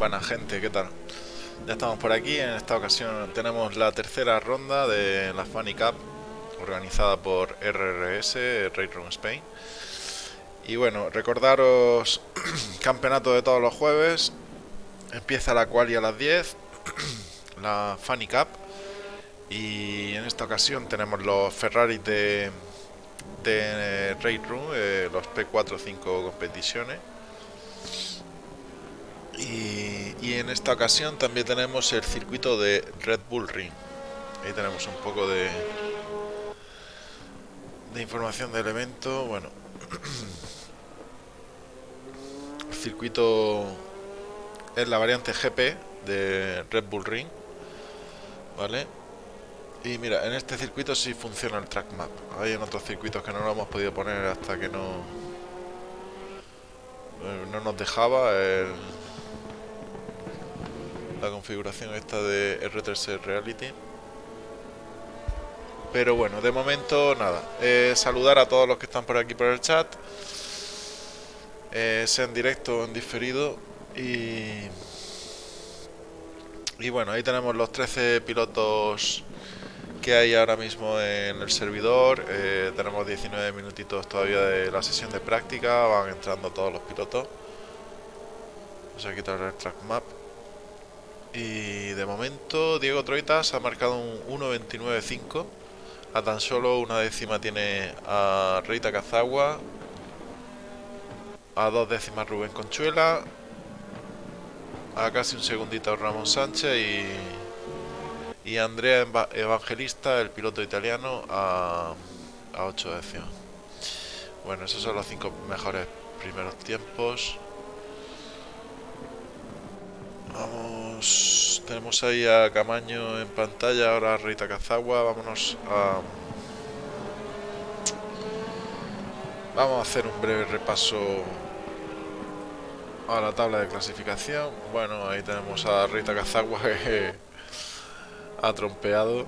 Buena gente, ¿qué tal? Ya estamos por aquí, en esta ocasión tenemos la tercera ronda de la Funny Cup organizada por RRS, Run Spain. Y bueno, recordaros, campeonato de todos los jueves, empieza la quali a las 10, la Funny Cup, y en esta ocasión tenemos los Ferrari de, de Raid Room, eh, los P4-5 competiciones y, en esta ocasión también tenemos el circuito de Red Bull Ring. Ahí tenemos un poco de, de información del evento. Bueno, el circuito es la variante GP de Red Bull Ring. ¿Vale? Y mira, en este circuito sí funciona el track map. Hay en otros circuitos que no lo hemos podido poner hasta que no eh, no nos dejaba el la configuración esta de R3 Reality. Pero bueno, de momento nada. Eh, saludar a todos los que están por aquí por el chat. Eh, sea en directo o en diferido. Y, y bueno, ahí tenemos los 13 pilotos que hay ahora mismo en el servidor. Eh, tenemos 19 minutitos todavía de la sesión de práctica. Van entrando todos los pilotos. Vamos a quitar el track map. Y de momento Diego Troitas ha marcado un 1.29.5. A tan solo una décima tiene a Reita Cazagua. A dos décimas Rubén Conchuela. A casi un segundito Ramón Sánchez y, y Andrea Evangelista, el piloto italiano, a, a 8 décimas. Bueno, esos son los cinco mejores primeros tiempos. Vamos, tenemos ahí a Camaño en pantalla, ahora a Rita Cazagua, vámonos a... Vamos a hacer un breve repaso a la tabla de clasificación. Bueno, ahí tenemos a Rita Cazagua que ha trompeado.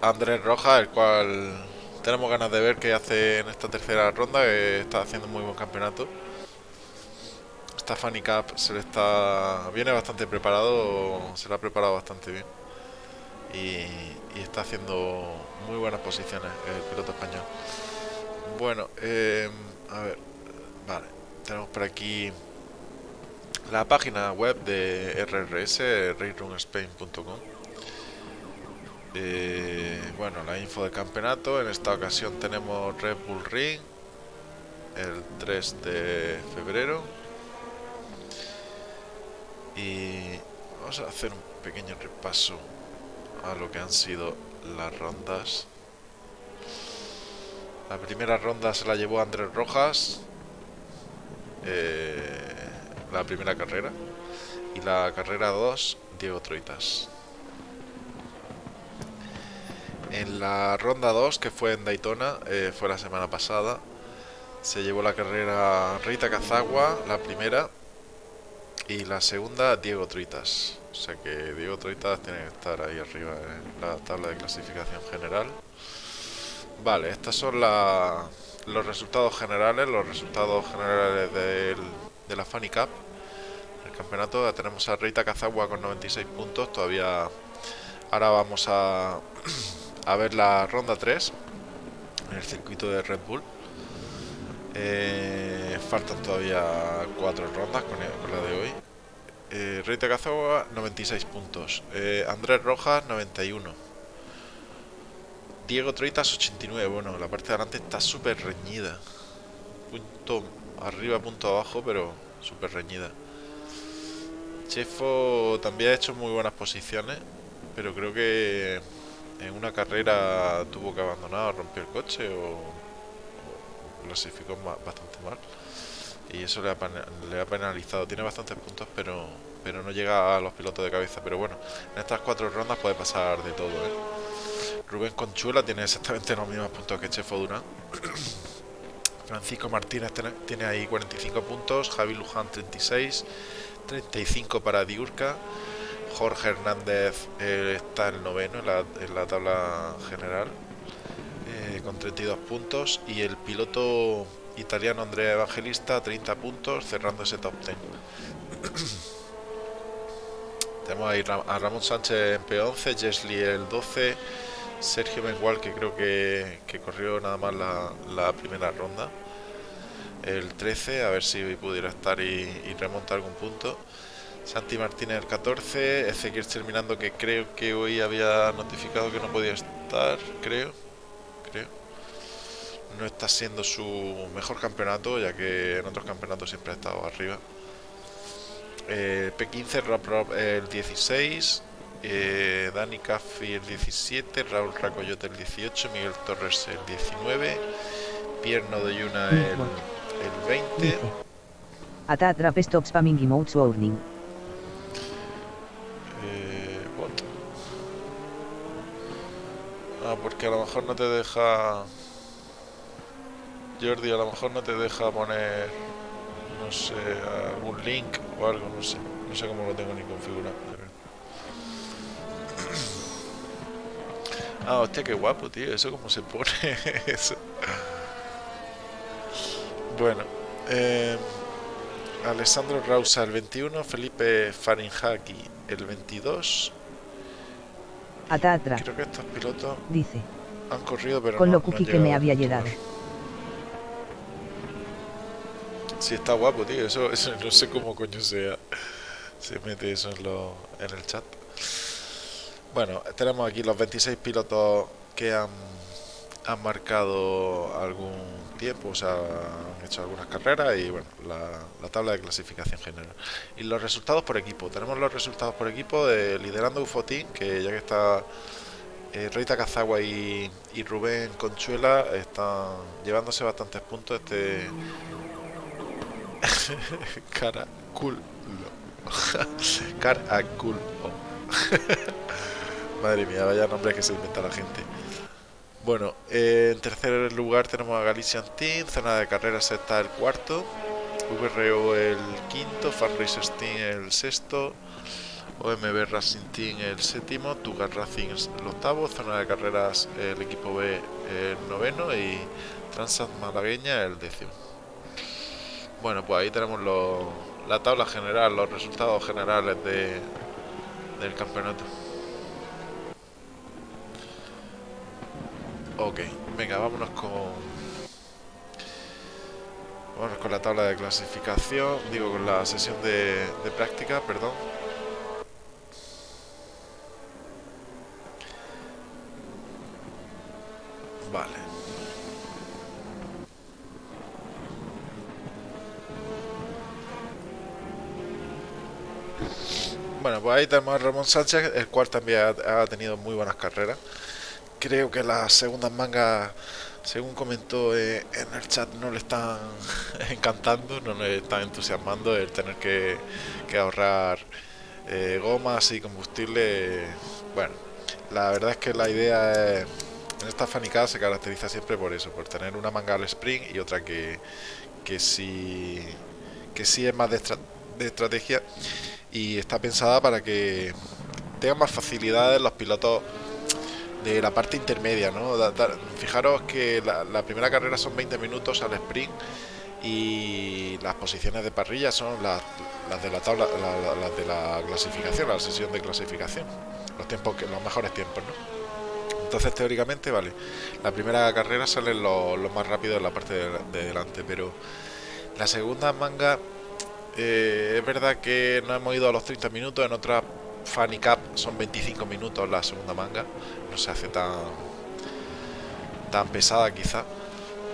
Andrés Rojas, el cual tenemos ganas de ver qué hace en esta tercera ronda, que está haciendo un muy buen campeonato esta Fanny Cup se le está viene bastante preparado, se le ha preparado bastante bien y, está haciendo muy buenas posiciones el piloto español. Bueno, em, a ver, vale, tenemos por aquí la página web de RRS, rayrunspain.com. Eh, bueno, la info de campeonato. En esta ocasión tenemos Red Bull Ring el 3 de febrero y vamos a hacer un pequeño repaso a lo que han sido las rondas. La primera ronda se la llevó Andrés Rojas, eh, la primera carrera, y la carrera 2, Diego Troitas. En la ronda 2, que fue en Daytona, eh, fue la semana pasada, se llevó la carrera Rita Cazagua, la primera, y la segunda, Diego Troitas. O sea que Diego Troitas tiene que estar ahí arriba en la tabla de clasificación general. Vale, estos son los resultados generales, los resultados generales de la Funny Cup. El campeonato ya tenemos a Rita Cazagua con 96 puntos. Todavía ahora vamos a, a ver la ronda 3 en el circuito de Red Bull. Eh, faltan todavía cuatro rondas con, la de hoy. Eh, Rey de 96 puntos. Eh, Andrés Rojas, 91. Diego Troitas, 89. Bueno, la parte de adelante está súper reñida. Punto arriba, punto abajo, pero súper reñida. Chefo también ha hecho muy buenas posiciones, pero creo que en una carrera tuvo que abandonar, rompió el coche o clasificó bastante mal y eso le ha, penalizado. Tiene bastantes puntos, pero, pero no llega a los pilotos de cabeza. Pero bueno, en estas cuatro rondas puede pasar de todo. ¿eh? Rubén Conchuela tiene exactamente los mismos puntos que Chefo Durán. Francisco Martínez tiene ahí 45 puntos, Javi Luján 36, 35 para Diurca. Jorge Hernández eh, está el noveno en la, en la tabla general eh, con 32 puntos y el piloto italiano Andrea Evangelista 30 puntos cerrando ese top 10 Tenemos ahí a Ramón Sánchez en P11, Jesly el 12, Sergio Mengual que creo que, corrió nada más la, primera ronda. El 13, a ver si pudiera estar y, remontar algún punto. Santi Martínez el 14, Ezequiel terminando que creo que hoy había notificado que no podía estar, creo. No está siendo su mejor campeonato, ya que en otros campeonatos siempre ha estado arriba. Eh, P15, Rob el 16, eh, Dani Caffi el 17, Raúl Racoyote el 18, Miguel Torres el 19, Pierno de Yuna el, el 20. Ata trap stop spamming emotes warning. Eh? Ah, porque a lo mejor no te deja... Jordi, a lo mejor no te deja poner no sé, algún link o algo, no sé. No sé cómo lo tengo ni configurado. Ah, hostia, qué guapo, tío. Eso cómo se pone. Eso. Bueno. Eh, Alessandro Rausa el 21, Felipe Farinjaki el 22. Atatra. Creo que estos pilotos dice han corrido, pero con lo cookie que me había llegado. Sí, está guapo, tío. Eso, eso no sé cómo coño sea. Se mete eso en, lo, en el chat. Bueno, tenemos aquí los 26 pilotos que han, han marcado algún tiempo, o sea, han hecho algunas carreras y bueno, la, tabla de clasificación general. Y los resultados por equipo. Tenemos los resultados por equipo de liderando Ufotín, que ya que está eh, Reita Cazagua y, y Rubén Conchuela están llevándose bastantes puntos este Cara culo. Cara culo. Madre mía, vaya nombre que se inventa la gente. Bueno, eh, en tercer lugar tenemos a Galician Team, zona de carreras está el cuarto, VRO el quinto, Fan Racers Team el sexto, OMB Racing Team el séptimo, Tugas Racing el octavo, zona de carreras el equipo B el noveno y Transat Malagueña el décimo. Bueno, pues ahí tenemos la tabla general, los resultados generales de, del campeonato. Ok, venga, vámonos con... Vámonos con la tabla de clasificación, digo con la sesión de práctica, perdón. Vale. Bueno, pues ahí tenemos a Ramón Sánchez, el cual también ha, tenido muy buenas carreras. Creo que las segundas mangas, según comentó eh, en el chat, no le están encantando, no le están entusiasmando el tener que, ahorrar eh, gomas y combustible. Bueno, la verdad es que la idea en esta fanicada se caracteriza siempre por eso, por tener una manga al sprint y otra que, que sí que sí es más de estrategia y está pensada para que tengan más facilidades los pilotos de la parte intermedia, ¿no? fijaros que la, primera carrera son 20 minutos al sprint y las posiciones de parrilla son las, de la tabla, las de la clasificación, la sesión de clasificación, los tiempos que, los mejores tiempos, ¿no? Entonces teóricamente, vale, la primera carrera salen los, más rápidos en la parte de, de delante, pero la segunda manga eh, es verdad que no hemos ido a los 30 minutos, en otra Funny Cup son 25 minutos la segunda manga, no se hace tan, tan pesada quizá.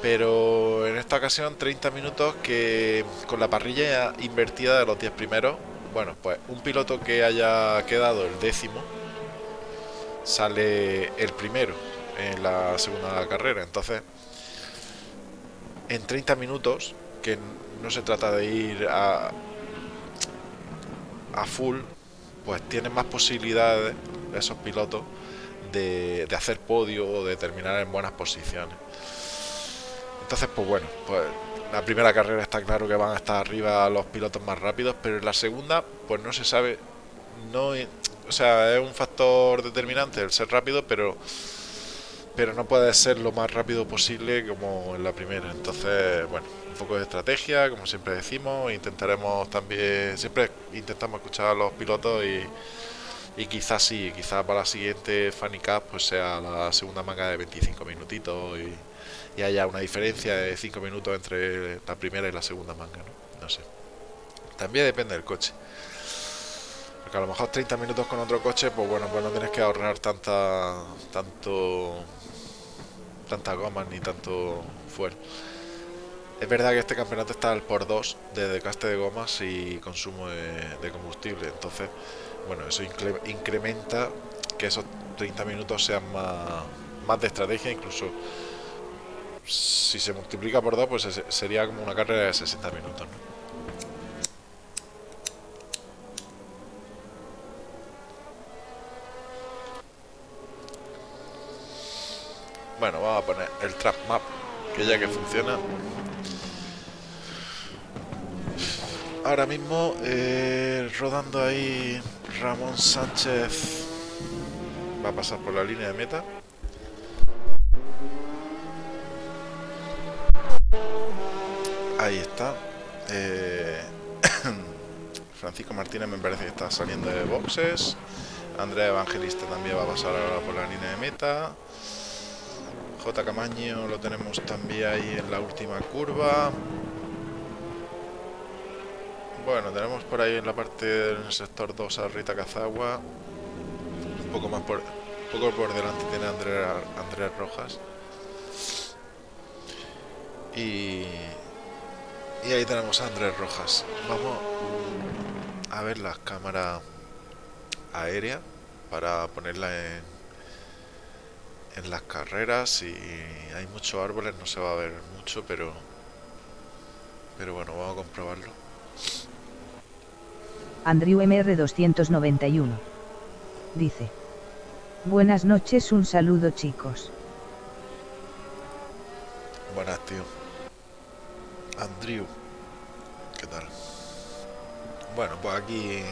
Pero en esta ocasión 30 minutos que con la parrilla invertida de los 10 primeros, bueno, pues un piloto que haya quedado el décimo sale el primero en la segunda carrera. Entonces, en 30 minutos, que no se trata de ir a, a full, pues tienen más posibilidades esos pilotos de, hacer podio o de terminar en buenas posiciones. Entonces, pues bueno, pues la primera carrera está claro que van a estar arriba los pilotos más rápidos, pero en la segunda, pues no se sabe, no, o sea, es un factor determinante el ser rápido, pero pero no puede ser lo más rápido posible como en la primera. Entonces, bueno, un poco de estrategia, como siempre decimos, intentaremos también, siempre intentamos escuchar a los pilotos y, y quizás sí, quizás para la siguiente Funny Cup pues sea la segunda manga de 25 minutitos y, y haya una diferencia de 5 minutos entre la primera y la segunda manga, ¿no? No sé. También depende del coche. Porque a lo mejor 30 minutos con otro coche, pues bueno, pues no tienes que ahorrar tanta tanto tanta goma ni tanto fuel. Es verdad que este campeonato está al por 2 de desgaste de gomas y consumo de, combustible. Entonces, bueno, eso incrementa que esos 30 minutos sean más, más de estrategia. Incluso si se multiplica por 2, pues sería como una carrera de 60 minutos. Bueno, vamos a poner el trap map, que ya que funciona. Ahora mismo, eh, rodando ahí, Ramón Sánchez va a pasar por la línea de meta. Ahí está. Eh, Francisco Martínez me parece que está saliendo de boxes. Andrea Evangelista también va a pasar ahora por la línea de meta. J. Camaño lo tenemos también ahí en la última curva. Bueno, tenemos por ahí en la parte del sector 2 a Rita Cazagua. Un poco más por, poco por delante tiene Andrea, Andrés Rojas. Y, y ahí tenemos a Andrés Rojas. Vamos a ver la cámara aérea para ponerla en en las carreras y hay muchos árboles, no se va a ver mucho, pero pero bueno, vamos a comprobarlo. Andrew MR291 dice: Buenas noches, un saludo, chicos. Buenas, tío. Andrew, ¿qué tal? Bueno, pues aquí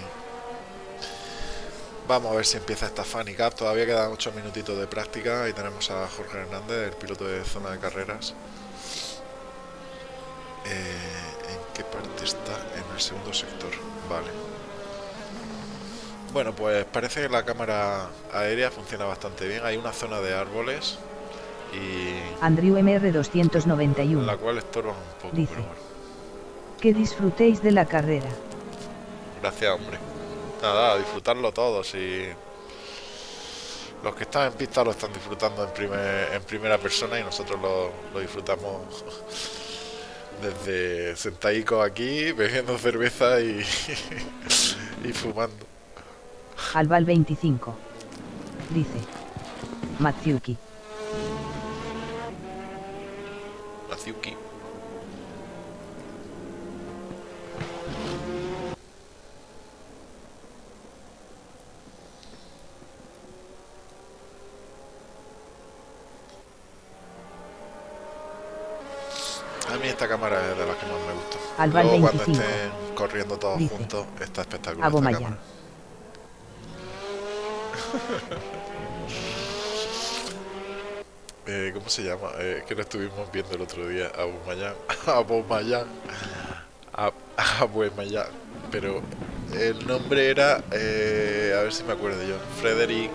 Vamos a ver si empieza esta Funny Cup. Todavía quedan 8 minutitos de práctica. y tenemos a Jorge Hernández, el piloto de zona de carreras. Eh, ¿En qué parte está? En el segundo sector. Vale. Bueno, pues parece que la cámara aérea funciona bastante bien. Hay una zona de árboles y... Andrew MR291. La cual estorba un poco, Dice, Que disfrutéis de la carrera. Gracias, hombre nada, disfrutarlo todos y los que están en pista lo están disfrutando en, primer, en primera persona y nosotros lo, disfrutamos desde sentadicos aquí, bebiendo cerveza y, y fumando. Alval 25 dice Matsuki. Matsuki. Esta cámara es de las que más me gusta. Luego cuando estén corriendo todos juntos, está espectacular esta cámara. eh, ¿Cómo se llama? Eh, que lo estuvimos viendo el otro día. Abu Mayan. Abu Mayan. Abu Mayan. Pero el nombre era... Eh, a ver si me acuerdo yo. Frederick...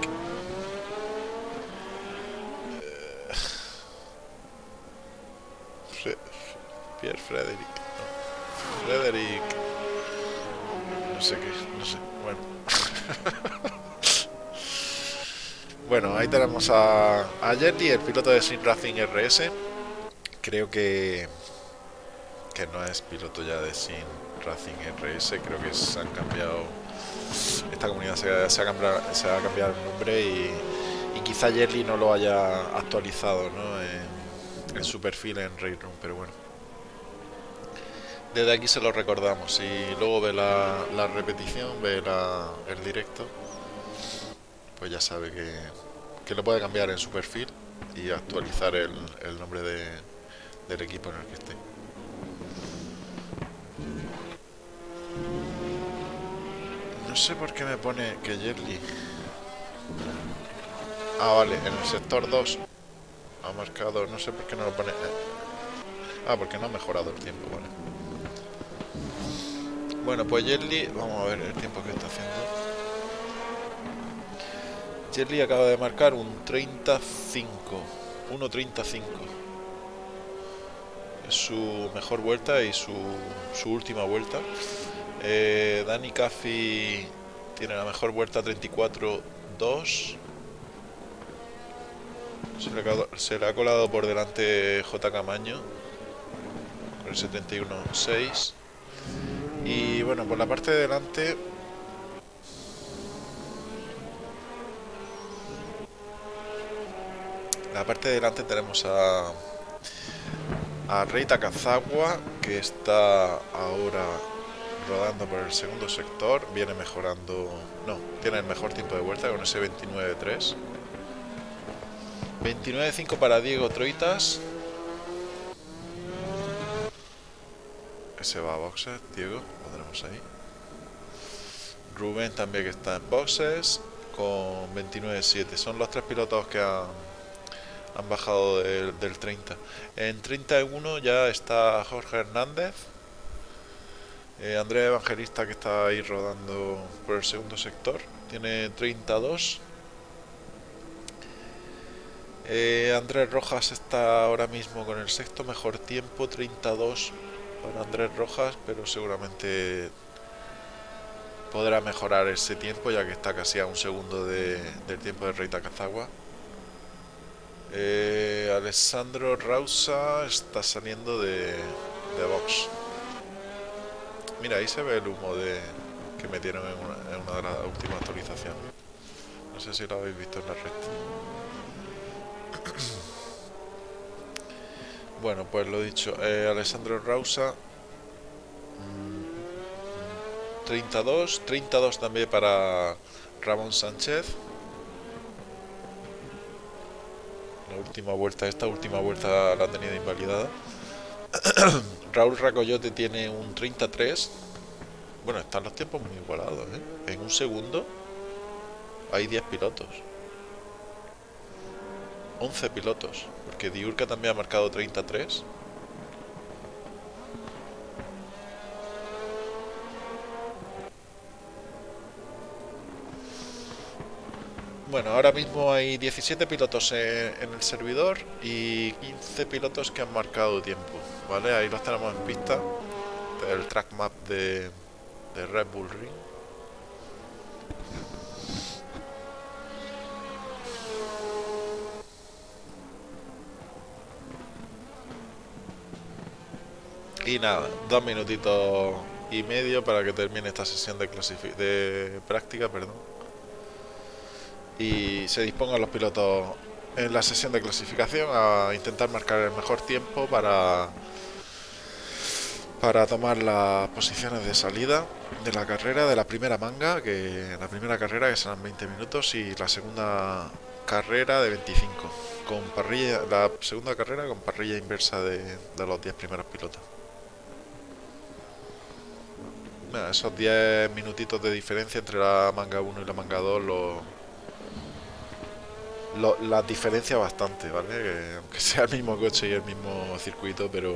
tenemos a, a Jetty, el piloto de Sin Racing RS. Creo que que no es piloto ya de Sin Racing RS, creo que se han cambiado esta comunidad se, ha, cambiado, se ha cambiado el nombre y, quizá Jerry no lo haya actualizado ¿no? en, su perfil en Railroom, pero bueno desde aquí se lo recordamos. y luego ve la, repetición, ve el directo, pues ya sabe que, que, lo puede cambiar en su perfil y actualizar el, nombre del equipo en el que esté. No sé por qué me pone que Jerly... Ah, vale, en el sector 2 ha marcado, no sé por qué no lo pone. Ah, porque no ha mejorado el tiempo, vale. Bueno, pues Jelly, vamos a ver el tiempo que está haciendo. Jelly acaba de marcar un 35, 1.35. Es su mejor vuelta y su, última vuelta. Eh, Dani Caffi tiene la mejor vuelta 34-2. Se, le ha colado por delante J. Camaño con el 71-6. Y bueno, por la parte de delante la parte de delante tenemos a a Rey Takazawa que está ahora rodando por el segundo sector. Viene mejorando no, tiene el mejor tiempo de vuelta con ese 29-3 29-5 para Diego Troitas. Ese va a boxes, Diego, lo tenemos ahí. Rubén también que está en boxes con 29-7 son los tres pilotos que han han bajado del, 30. En 31 ya está Jorge Hernández, eh, Andrea Evangelista que está ahí rodando por el segundo sector, tiene 32. Eh, Andrés Rojas está ahora mismo con el sexto mejor tiempo, 32 para Andrés Rojas, pero seguramente podrá mejorar ese tiempo ya que está casi a un segundo del tiempo de Reita Cazagua. Eh, Alessandro Rausa está saliendo de, de Vox. Mira, ahí se ve el humo de que metieron en una, de las últimas actualizaciones. No sé si lo habéis visto en la red. bueno, pues lo dicho. Eh, Alessandro Rausa. 32. 32 también para Ramón Sánchez. Última vuelta, esta última vuelta la ha tenido invalidada. Raúl Racoyote tiene un 33. Bueno, están los tiempos muy igualados, ¿eh? En un segundo hay 10 pilotos. 11 pilotos, porque Diurca también ha marcado 33. Bueno, ahora mismo hay 17 pilotos en, el servidor y 15 pilotos que han marcado tiempo, ¿vale? Ahí los tenemos en pista, el track map de, Red Bull Ring. Y nada, dos minutitos y medio para que termine esta sesión de, de práctica, perdón y se dispongan los pilotos en la sesión de clasificación a intentar marcar el mejor tiempo para para tomar las posiciones de salida de la carrera de la primera manga que la primera carrera que serán 20 minutos y la segunda carrera de 25 con parrilla la segunda carrera con parrilla inversa de, de los 10 primeros pilotos. Esos 10 minutitos de diferencia entre la manga 1 y la manga 2 los lo, las diferencia bastante, ¿vale? aunque sea el mismo coche y el mismo circuito, pero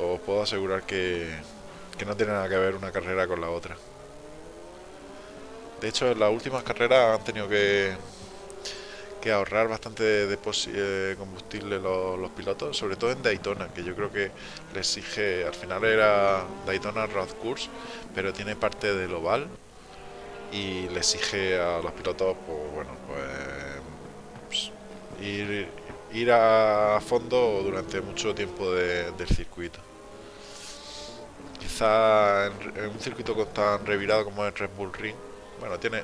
os puedo asegurar que, que no tiene nada que ver una carrera con la otra. De hecho, en las últimas carreras han tenido que, que ahorrar bastante de, eh, combustible los, pilotos, sobre todo en Daytona, que yo creo que le exige, al final era Daytona Road Course, pero tiene parte del oval y le exige a los pilotos, pues bueno, pues ir, ir a fondo durante mucho tiempo del circuito. Quizá en, un circuito tan revirado como el Red Bull Ring, bueno, tiene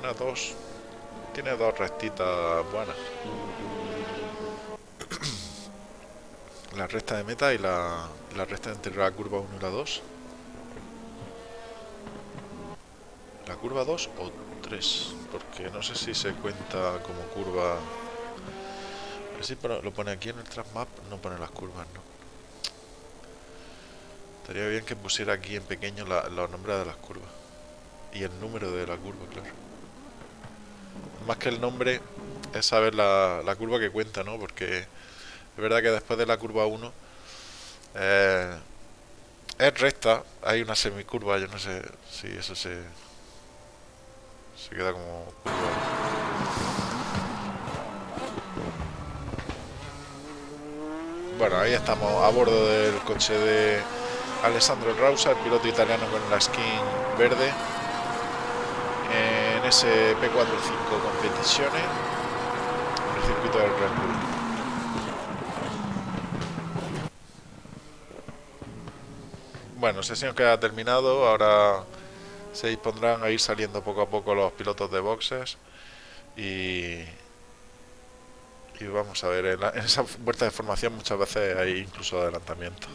una, dos, tiene dos restitas buenas. la recta de meta y la, la recta entre la curva 1 y la 2. La curva 2 o 3, porque no sé si se cuenta como curva Sí, pero lo pone aquí en el map, no pone las curvas, ¿no? Estaría bien que pusiera aquí en pequeño los nombres de las curvas. Y el número de la curva, claro. más que el nombre, es saber la, la curva que cuenta, ¿no? Porque es verdad que después de la curva 1 eh, es recta, hay una semicurva, yo no sé si eso se, se queda como Bueno, ahí estamos a bordo del coche de Alessandro Rausa, el piloto italiano con la skin verde en ese P45 competiciones en el circuito del Red Bull. Bueno, sesión que ha terminado, ahora se dispondrán a ir saliendo poco a poco los pilotos de boxes y, y vamos a ver, en, la, en esa vuelta de formación muchas veces hay incluso adelantamiento.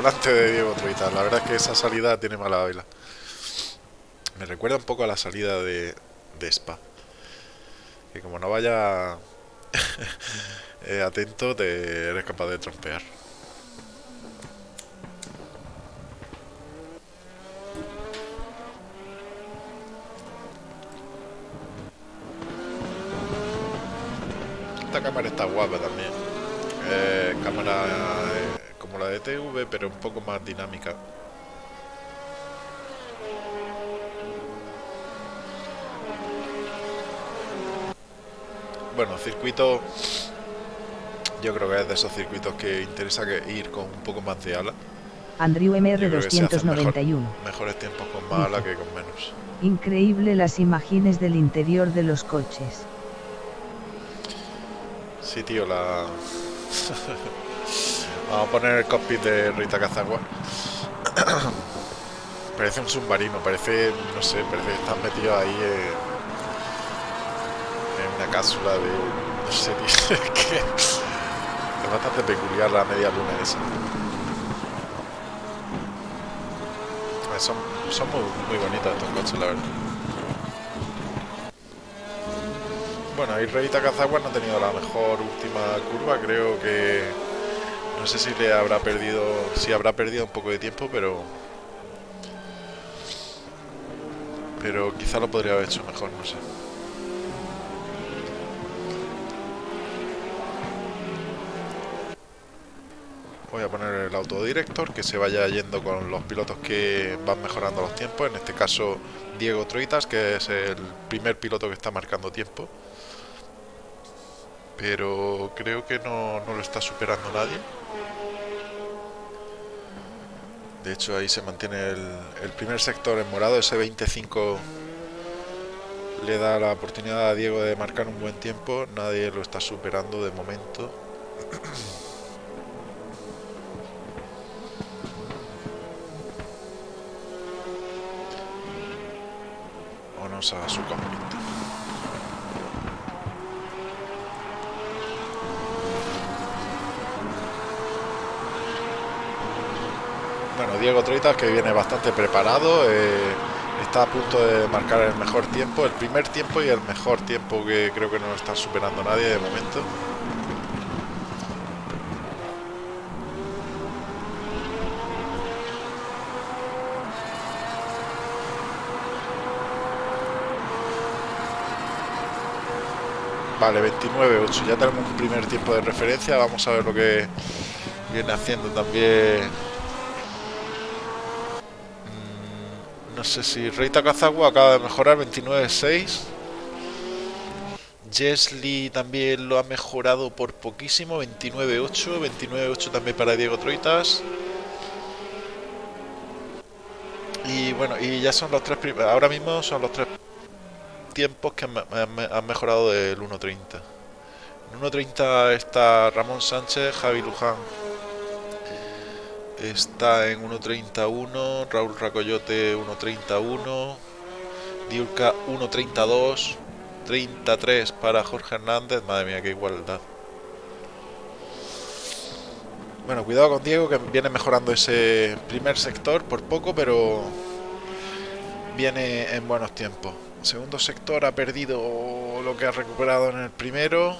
volante de Diego Troita. La verdad es que esa salida tiene mala baila. Me recuerda un poco a la salida de, Spa. Que como no vaya eh, atento, te eres capaz de trompear. Esta cámara está guapa también. Eh, cámara eh, como la de TV, pero un poco más dinámica. Bueno, circuito... Yo creo que es de esos circuitos que interesa que ir con un poco más de ala. Andrew MR 291. Mejor, mejores tiempos con más ala que con menos. Increíble las imágenes del interior de los coches. Sí, tío, la... Vamos a poner el cockpit de Rita Cazagua. parece un submarino, parece, no sé, parece que están metidos ahí una cápsula de, no sé, tío, es bastante peculiar la media luna esa. Son, son muy, muy bonitas estos coches, la verdad. Bueno, Rita Cazagua no ha tenido la mejor última curva, creo que no sé si le habrá perdido, si habrá perdido un poco de tiempo, pero pero quizá lo podría haber hecho mejor, no sé. Voy a poner el autodirector que se vaya yendo con los pilotos que van mejorando los tiempos. En este caso, Diego Troitas, que es el primer piloto que está marcando tiempo. Pero creo que no, no lo está superando nadie. De hecho, ahí se mantiene el, primer sector en morado. Ese 25 le da la oportunidad a Diego de marcar un buen tiempo. Nadie lo está superando de momento. A su cockpit. Bueno, Diego Troitas que viene bastante preparado, eh, está a punto de marcar el mejor tiempo, el primer tiempo y el mejor tiempo que creo que no está superando nadie de momento. Vale, 29-8, ya tenemos un primer tiempo de referencia, vamos a ver lo que viene haciendo también No sé si Rey Takazawa acaba de mejorar 29.6. Jesly también lo ha mejorado por poquísimo, 29.8. 29.8 también para Diego Troitas. Y bueno, y ya son los tres ahora mismo son los tres tiempos que han mejorado del 1.30. En 1.30 está Ramón Sánchez, Javi Luján está en 1.31, Raúl Racoyote 1.31, Diurca 1.32, 33 para Jorge Hernández, madre mía, qué igualdad. Bueno, cuidado con Diego que viene mejorando ese primer sector por poco, pero viene en buenos tiempos. Segundo sector ha perdido lo que ha recuperado en el primero.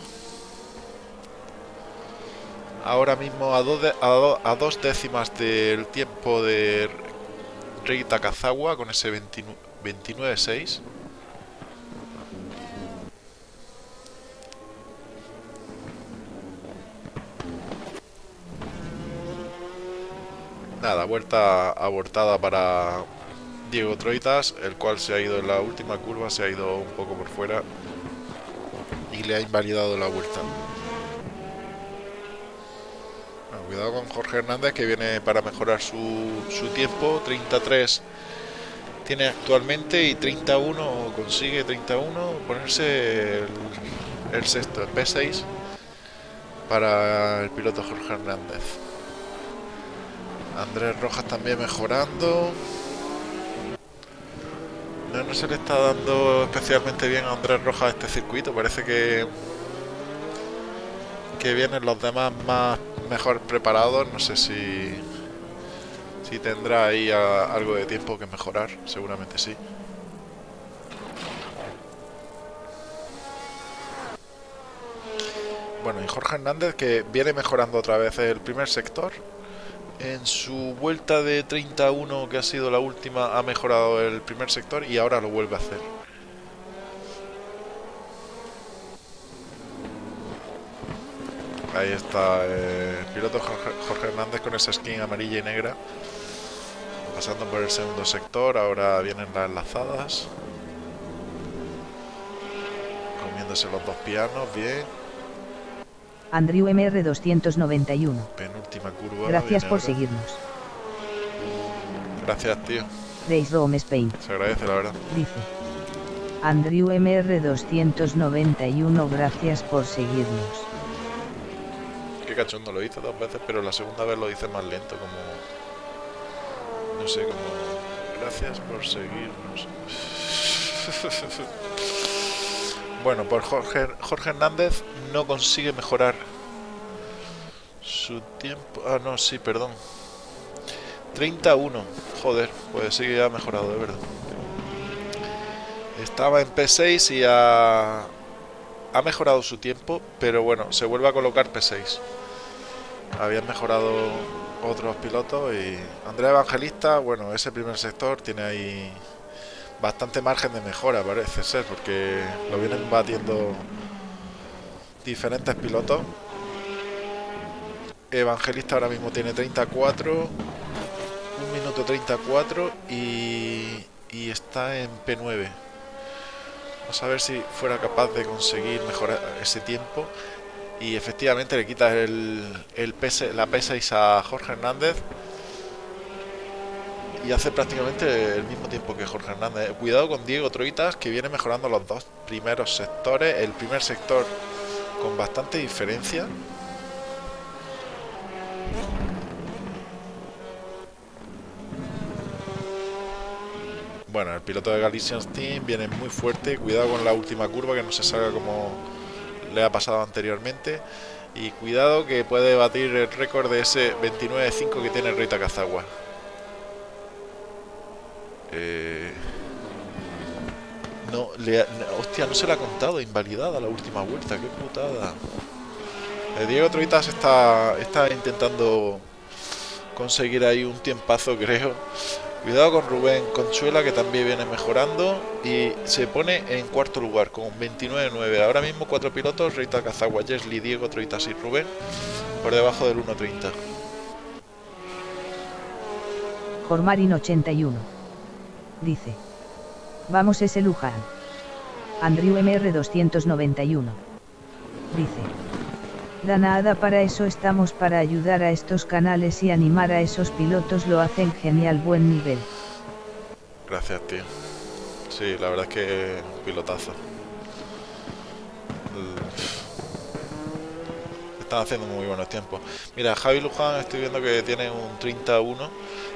Ahora mismo a, a, dos décimas del tiempo de Rey Takazawa con ese 29-6. Nada, vuelta abortada para Diego Troitas, el cual se ha ido en la última curva, se ha ido un poco por fuera y le ha invalidado la vuelta. cuidado con Jorge Hernández que viene para mejorar su, su tiempo, 33 tiene actualmente y 31 consigue 31 ponerse el, el sexto, el P6 para el piloto Jorge Hernández. Andrés Rojas también mejorando. No, se le está dando especialmente bien a Andrés Rojas este circuito. Parece que que vienen los demás más mejor preparados. No sé si si tendrá ahí algo de tiempo que mejorar. Seguramente sí. Bueno, y Jorge Hernández que viene mejorando otra vez el primer sector en su vuelta de 31 que ha sido la última ha mejorado el primer sector y ahora lo vuelve a hacer. Ahí está el piloto Jorge, Hernández con esa skin amarilla y negra. Pasando por el segundo sector, ahora vienen las enlazadas. Comiéndose los dos pianos, bien. Andrew MR291. Penúltima curva. Gracias por seguirnos. Gracias, tío. Race Rome Spain. Se agradece, la verdad. Dice. Andrew MR291, gracias por seguirnos. Qué cachondo, lo hice dos veces, pero la segunda vez lo hice más lento, como... No sé, como... Gracias por seguirnos. Bueno, por Jorge, Jorge Hernández no consigue mejorar su tiempo. Ah, no, sí, perdón. 31. Joder, pues sí que ha mejorado, de verdad. Estaba en P6 y ha, ha mejorado su tiempo, pero bueno, se vuelve a colocar P6. Habían mejorado otros pilotos y Andrea Evangelista, bueno, ese primer sector tiene ahí bastante margen de mejora, parece ser, porque lo vienen batiendo diferentes pilotos. Evangelista ahora mismo tiene 34, 1 minuto 34 y, y está en P9. Vamos a ver si fuera capaz de conseguir mejorar ese tiempo. Y efectivamente le quita el, el la P6 a Jorge Hernández y hace prácticamente el mismo tiempo que Jorge Hernández. Cuidado con Diego Troitas, que viene mejorando los dos primeros sectores. El primer sector con bastante diferencia. Bueno, el piloto de Galician Team viene muy fuerte. Cuidado con la última curva, que no se salga como le ha pasado anteriormente. Y cuidado que puede batir el récord de ese 29.5 que tiene Rita Cazagua. Eh, no, le, hostia, no se le ha contado, invalidada la última vuelta, qué putada. Eh, Diego Troitas está, está intentando conseguir ahí un tiempazo, creo. Cuidado con Rubén Conchuela, que también viene mejorando. Y se pone en cuarto lugar con 29-9. Ahora mismo cuatro pilotos, Reita Cazagua, Jesli, Diego Troitas y Rubén, por debajo del 1.30. Jormarin 81 dice. Vamos ese Luján. Andrew MR 291. Dice. Da nada para eso estamos para ayudar a estos canales y animar a esos pilotos lo hacen genial buen nivel. Gracias tío. Sí, la verdad es que pilotazo. Están haciendo muy buenos tiempos. Mira, Javi Luján estoy viendo que tiene un 31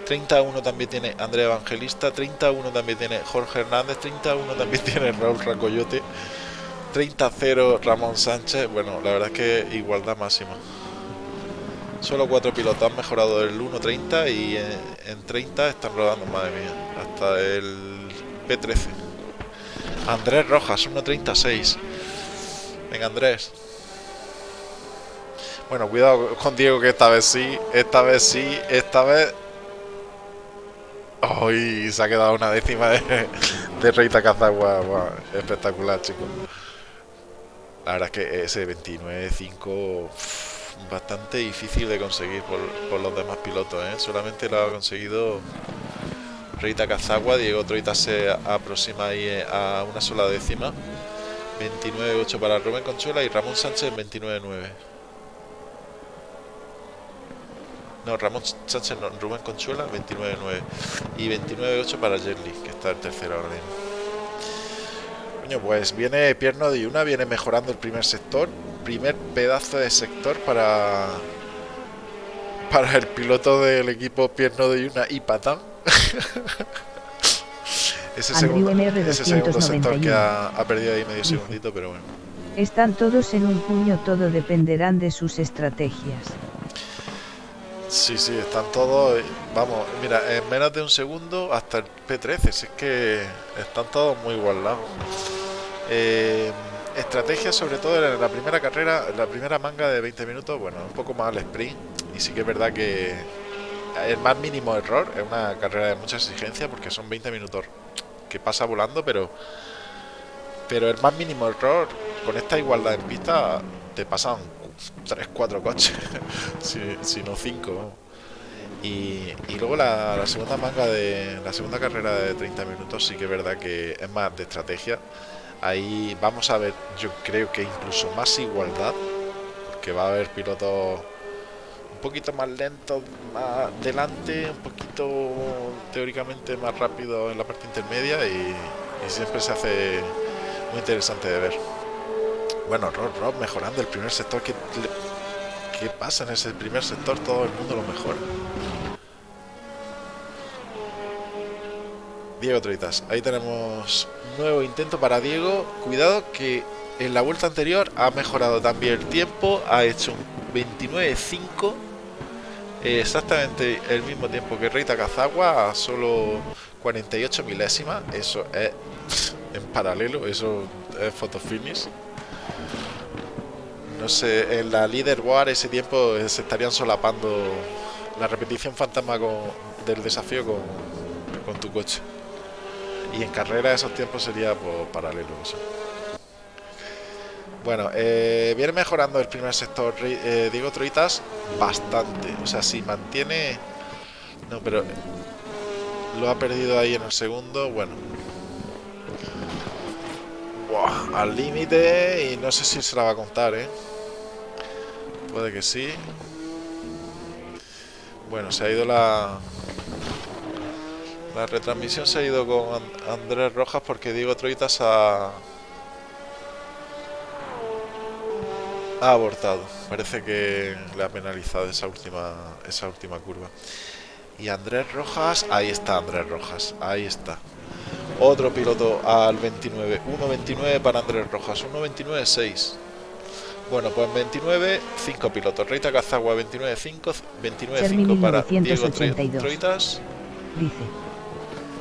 31 también tiene Andrea Evangelista, 31 también tiene Jorge Hernández, 31 también tiene Raúl Racoyote, 30-0 Ramón Sánchez. Bueno, la verdad es que igualdad máxima. Solo cuatro pilotos han mejorado el 1.30 y en, 30 están rodando, madre mía, hasta el P13. Andrés Rojas, 1.36. Venga, Andrés. Bueno, cuidado con Diego que esta vez sí, esta vez sí, esta vez... ¡Uy! se ha quedado una décima de, de Reita Cazagua. espectacular, chicos. La verdad es que ese 29.5 bastante difícil de conseguir por, los demás pilotos. ¿eh? Solamente lo ha conseguido Reita Cazagua. Diego Troita se aproxima ahí eh, a una sola décima. 29.8 para Rubén Conchuela y Ramón Sánchez 29.9. No, Ramón Sánchez no, Rubén Conchuela 29.9 y 29.8 para Jerly, que está en tercero ahora Coño, pues viene Pierno de Yuna, viene mejorando el primer sector, primer pedazo de sector para para el piloto del equipo Pierno de Yuna y Patán. ese segundo, ese segundo sector que ha, ha perdido ahí medio segundito, pero bueno. Están todos en un puño, todo dependerán de sus estrategias. Sí, sí, están todos. Vamos, mira, en menos de un segundo hasta el P13. Si es que están todos muy igualados. Eh, estrategia, sobre todo en la primera carrera, la primera manga de 20 minutos, bueno, un poco más al sprint. Y sí que es verdad que el más mínimo error es una carrera de mucha exigencia porque son 20 minutos que pasa volando, pero pero el más mínimo error con esta igualdad en pista te pasan 3, 4 coches, si, no 5. Y, luego la, segunda manga de la segunda carrera de 30 minutos sí que es verdad que es más de estrategia. Ahí vamos a ver, yo creo que incluso más igualdad, que va a haber pilotos un poquito más lentos más delante, un poquito teóricamente más rápido en la parte intermedia y, y siempre se hace muy interesante de ver. Bueno, Rob, Rob mejorando el primer sector. ¿Qué, ¿Qué pasa en ese primer sector? Todo el mundo lo mejora. Diego Troitas. Ahí tenemos nuevo intento para Diego. Cuidado que en la vuelta anterior ha mejorado también el tiempo. Ha hecho un 29.5. exactamente el mismo tiempo que Reita Cazagua. A solo 48 milésimas. Eso es en paralelo. Eso es fotofinish no sé, en la Leader War ese tiempo se estarían solapando la repetición fantasma del desafío con, tu coche. Y en carrera esos tiempos sería pues, paralelo. Bueno, eh, viene mejorando el primer sector eh, Diego Troitas bastante. O sea, si mantiene... No, pero lo ha perdido ahí en el segundo. Bueno, al límite y no sé si se la va a contar, ¿eh? Puede que sí. Bueno, se ha ido la... La retransmisión se ha ido con Andrés Rojas porque Diego Troitas ha... Abortado. Parece que le ha penalizado esa última, esa última curva. Y Andrés Rojas, ahí está Andrés Rojas, ahí está. Otro piloto al 29, 1.29 para Andrés Rojas, 1.29.6. Bueno, pues 29, 5 pilotos. Reita Cazagua 29, 5, 29, 5 para Diego Troitas. Dice.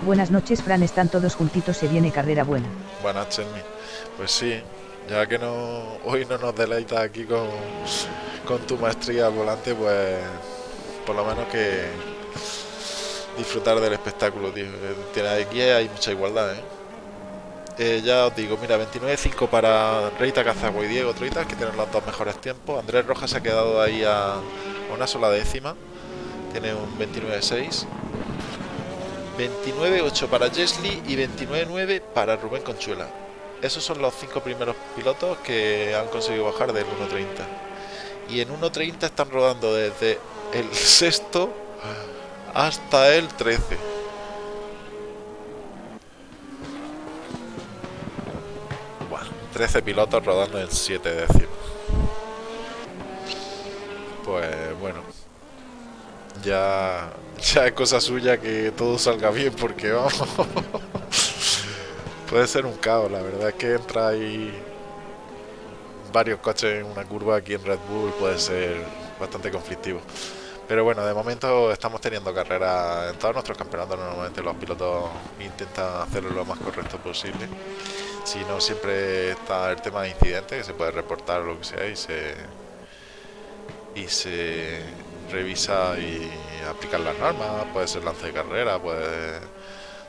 Buenas noches, Fran, están todos juntitos, se viene carrera buena. Buenas, Chermi. Pues sí, ya que no hoy no nos deleitas aquí con, con tu maestría al volante, pues por lo menos que disfrutar del espectáculo, tío. Tiene aquí hay mucha igualdad, ¿eh? Eh, ya os digo, mira, 29-5 para Reita Cazagua y Diego Troitas, que tienen los dos mejores tiempos. Andrés Rojas se ha quedado ahí a, una sola décima. Tiene un 29-6. 29-8 para Jesly y 29-9 para Rubén Conchuela. Esos son los cinco primeros pilotos que han conseguido bajar del 1.30. Y en 1.30 están rodando desde el sexto hasta el 13. 13 pilotos rodando en 7 décimos. Pues bueno, ya, ya es cosa suya que todo salga bien porque vamos, puede ser un caos, la verdad es que entra ahí varios coches en una curva aquí en Red Bull, puede ser bastante conflictivo. Pero bueno, de momento estamos teniendo carreras en todos nuestros campeonatos. Normalmente los pilotos intentan hacerlo lo más correcto posible. Si no, siempre está el tema de incidentes que se puede reportar o lo que sea y se, y se revisa y aplicar las normas. Puede ser lance de carrera, puede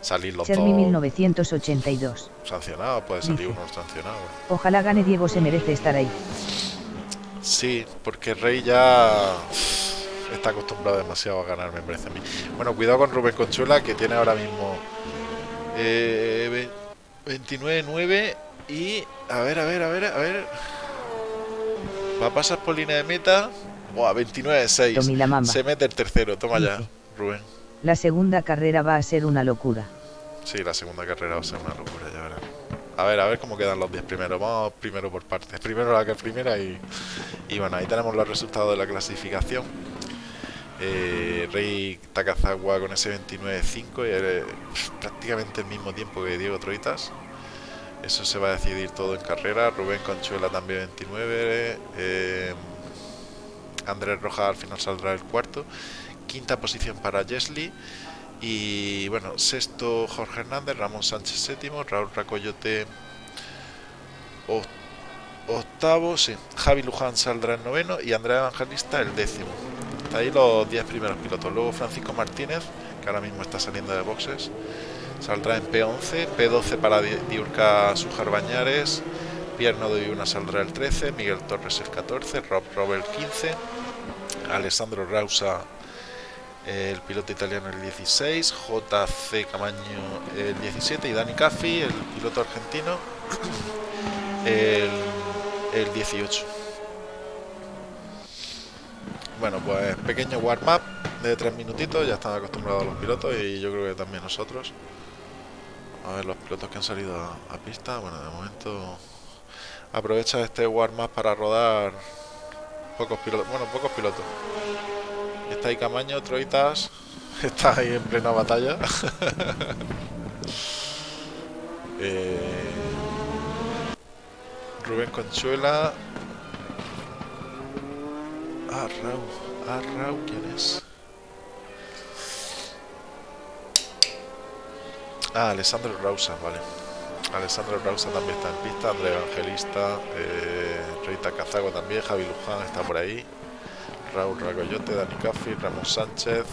salir los Chermi dos 1982. sancionados, puede salir Dice. uno sancionado. Ojalá gane Diego, se merece estar ahí. Sí, porque Rey ya está acostumbrado demasiado a ganar, me parece a mí. Bueno, cuidado con Rubén Conchuela, que tiene ahora mismo eh, ve- 29-9 y... A ver, a ver, a ver, a ver... Va a pasar por línea de meta. Buah, 29-6. Tomi la mamba. Se mete el tercero, toma ya. Rubén. La segunda carrera va a ser una locura. Sí, la segunda carrera va a ser una locura, ya verás. A ver, a ver cómo quedan los 10 primeros. Vamos primero por partes. Primero la que primera y, y bueno, ahí tenemos los resultados de la clasificación. Eh, Rey Takazawa con ese 29.5 y prácticamente el mismo tiempo que Diego Troitas. Eso se va a decidir todo en carrera. Rubén Conchuela también 29. eh, Andrés Rojas al final saldrá el cuarto. Quinta posición para Jesly. Y bueno, sexto Jorge Hernández, Ramón Sánchez séptimo, Raúl Racoyote oc- octavo, sí. Javi Luján saldrá el noveno y Andrea Evangelista el décimo. Ahí los 10 primeros pilotos. Luego Francisco Martínez, que ahora mismo está saliendo de boxes, saldrá en P11, P12 para Di- Diurca Sujar Bañares, Pierre Nodoyuna saldrá el 13, Miguel Torres el 14, Rob Robert el 15, Alessandro Rausa el piloto italiano el 16, JC Camaño el 17 y Dani Caffi, el piloto argentino, el, el 18. Bueno, pues pequeño warm-up de 3 minutitos, ya están acostumbrados los pilotos y yo creo que también nosotros. A ver, los pilotos que han salido a, a pista, bueno, de momento aprovecha este warm-up para rodar pocos pilotos, bueno, pocos pilotos. Está ahí Camaño, Troitas. Está ahí en plena batalla. Eh, Rubén Conchuela. Ah, Rau. Ah, Rau, ¿quién es? Ah, Alessandro Rausa, vale. Alessandro Rausa también está en pista, André Evangelista, eh, Rita Cazago también, Javi Luján está por ahí. Raúl Ragoyote, Dani Caffi, Ramón Sánchez,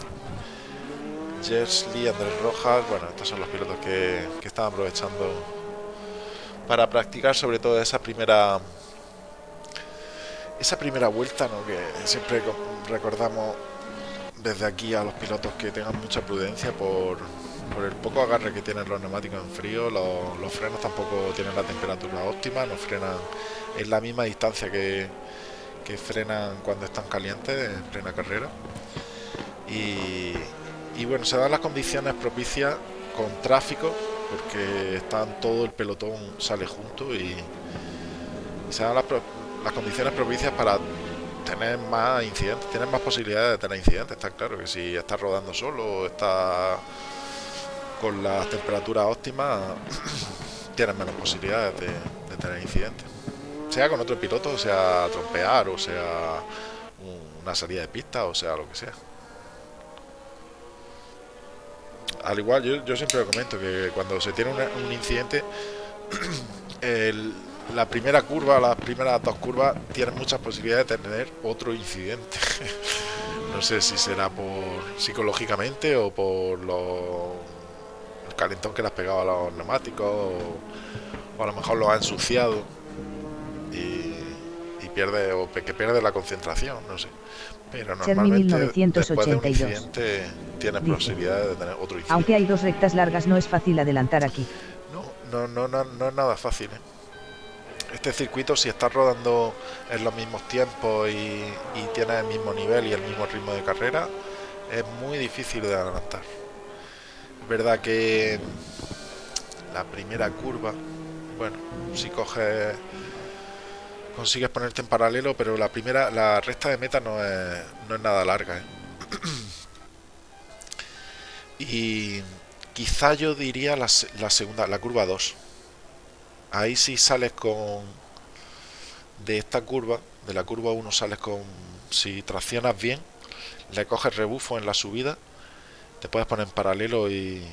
Jersey, Andrés Rojas. Bueno, estos son los pilotos que, que están aprovechando para practicar sobre todo esa primera esa primera vuelta, ¿no? que siempre co- recordamos desde aquí a los pilotos que tengan mucha prudencia por, el poco agarre que tienen los neumáticos en frío, los, frenos tampoco tienen la temperatura óptima, no frenan en la misma distancia que, frenan cuando están calientes en plena carrera. Y, bueno, se dan las condiciones propicias con tráfico, porque están todo el pelotón sale junto y, se dan las, las condiciones propicias para tener más incidentes, tienes más posibilidades de tener incidentes, está claro que si estás rodando solo estás con las temperaturas óptimas, tienes menos posibilidades de, tener incidentes sea con otro piloto, sea trompear, o sea un- una salida de pista, o sea lo que sea. Al igual, yo, yo siempre lo comento que cuando se tiene un incidente, el- la primera curva, las primeras dos curvas, tienen muchas posibilidades de tener otro incidente. no sé si será por psicológicamente o por lo, el calentón que le has pegado a los neumáticos, o, o a lo mejor lo ha ensuciado y, y pierde o que pierde la concentración, no sé. Pero normalmente después de un 1982. incidente tienes Dice. posibilidades de tener otro incidente. Aunque hay dos rectas largas no es fácil adelantar aquí. No, no, no, no, no es nada fácil. ¿eh? Este circuito, si estás rodando en los mismos tiempos y, y tienes el mismo nivel y el mismo ritmo de carrera, es muy difícil de adelantar. Es verdad que la primera curva, bueno, si coges, consigues ponerte en paralelo, pero la primera, la recta de meta no es, no es nada larga. ¿eh? y quizá yo diría la, la segunda, la curva 2. Ahí sí sales con de esta curva, De la curva 1 sales con... Si traccionas bien, le coges rebufo en la subida, te puedes poner en paralelo y,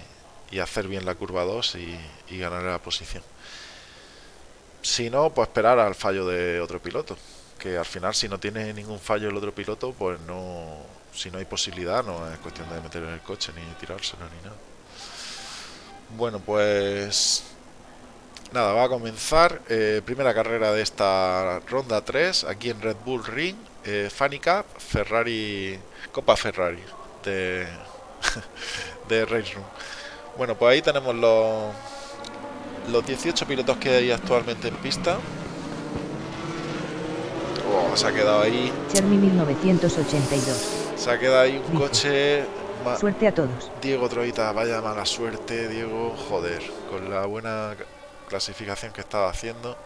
hacer bien la curva 2 y, y ganar la posición. Si no, pues esperar al fallo de otro piloto. Que al final, si no tiene ningún fallo el otro piloto, pues no. Si no hay posibilidad, no es cuestión de meter en el coche ni tirárselo ni nada. Bueno, pues Nada, va a comenzar eh, primera carrera de esta ronda 3 aquí en Red Bull Ring, eh, Funny Cup, Ferrari, Copa Ferrari de, de Race Room. Bueno, pues ahí tenemos los, los 18 pilotos que hay actualmente en pista. Oh, se ha quedado ahí. Chermi 1982. Se ha quedado ahí un coche. Suerte a todos. Diego Troita, vaya mala suerte, Diego. Joder, con la buena clasificación que estaba haciendo.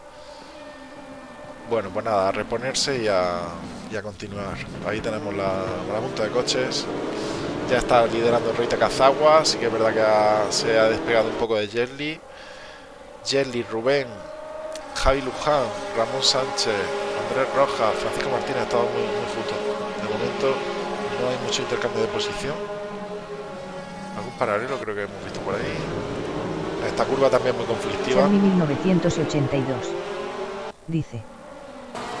Bueno, pues nada, a reponerse y a, continuar. Ahí tenemos la, la de coches. Ya está liderando Reita Cazagua, así que es verdad que se ha despegado un poco de Jelly. Jelly, Rubén, Javi Luján, Ramón Sánchez, Andrés Rojas, Francisco Martínez, estado muy, muy. De momento no hay mucho intercambio de posición. Algún paralelo creo que hemos visto por ahí. Esta curva también muy conflictiva. 1982. Dice.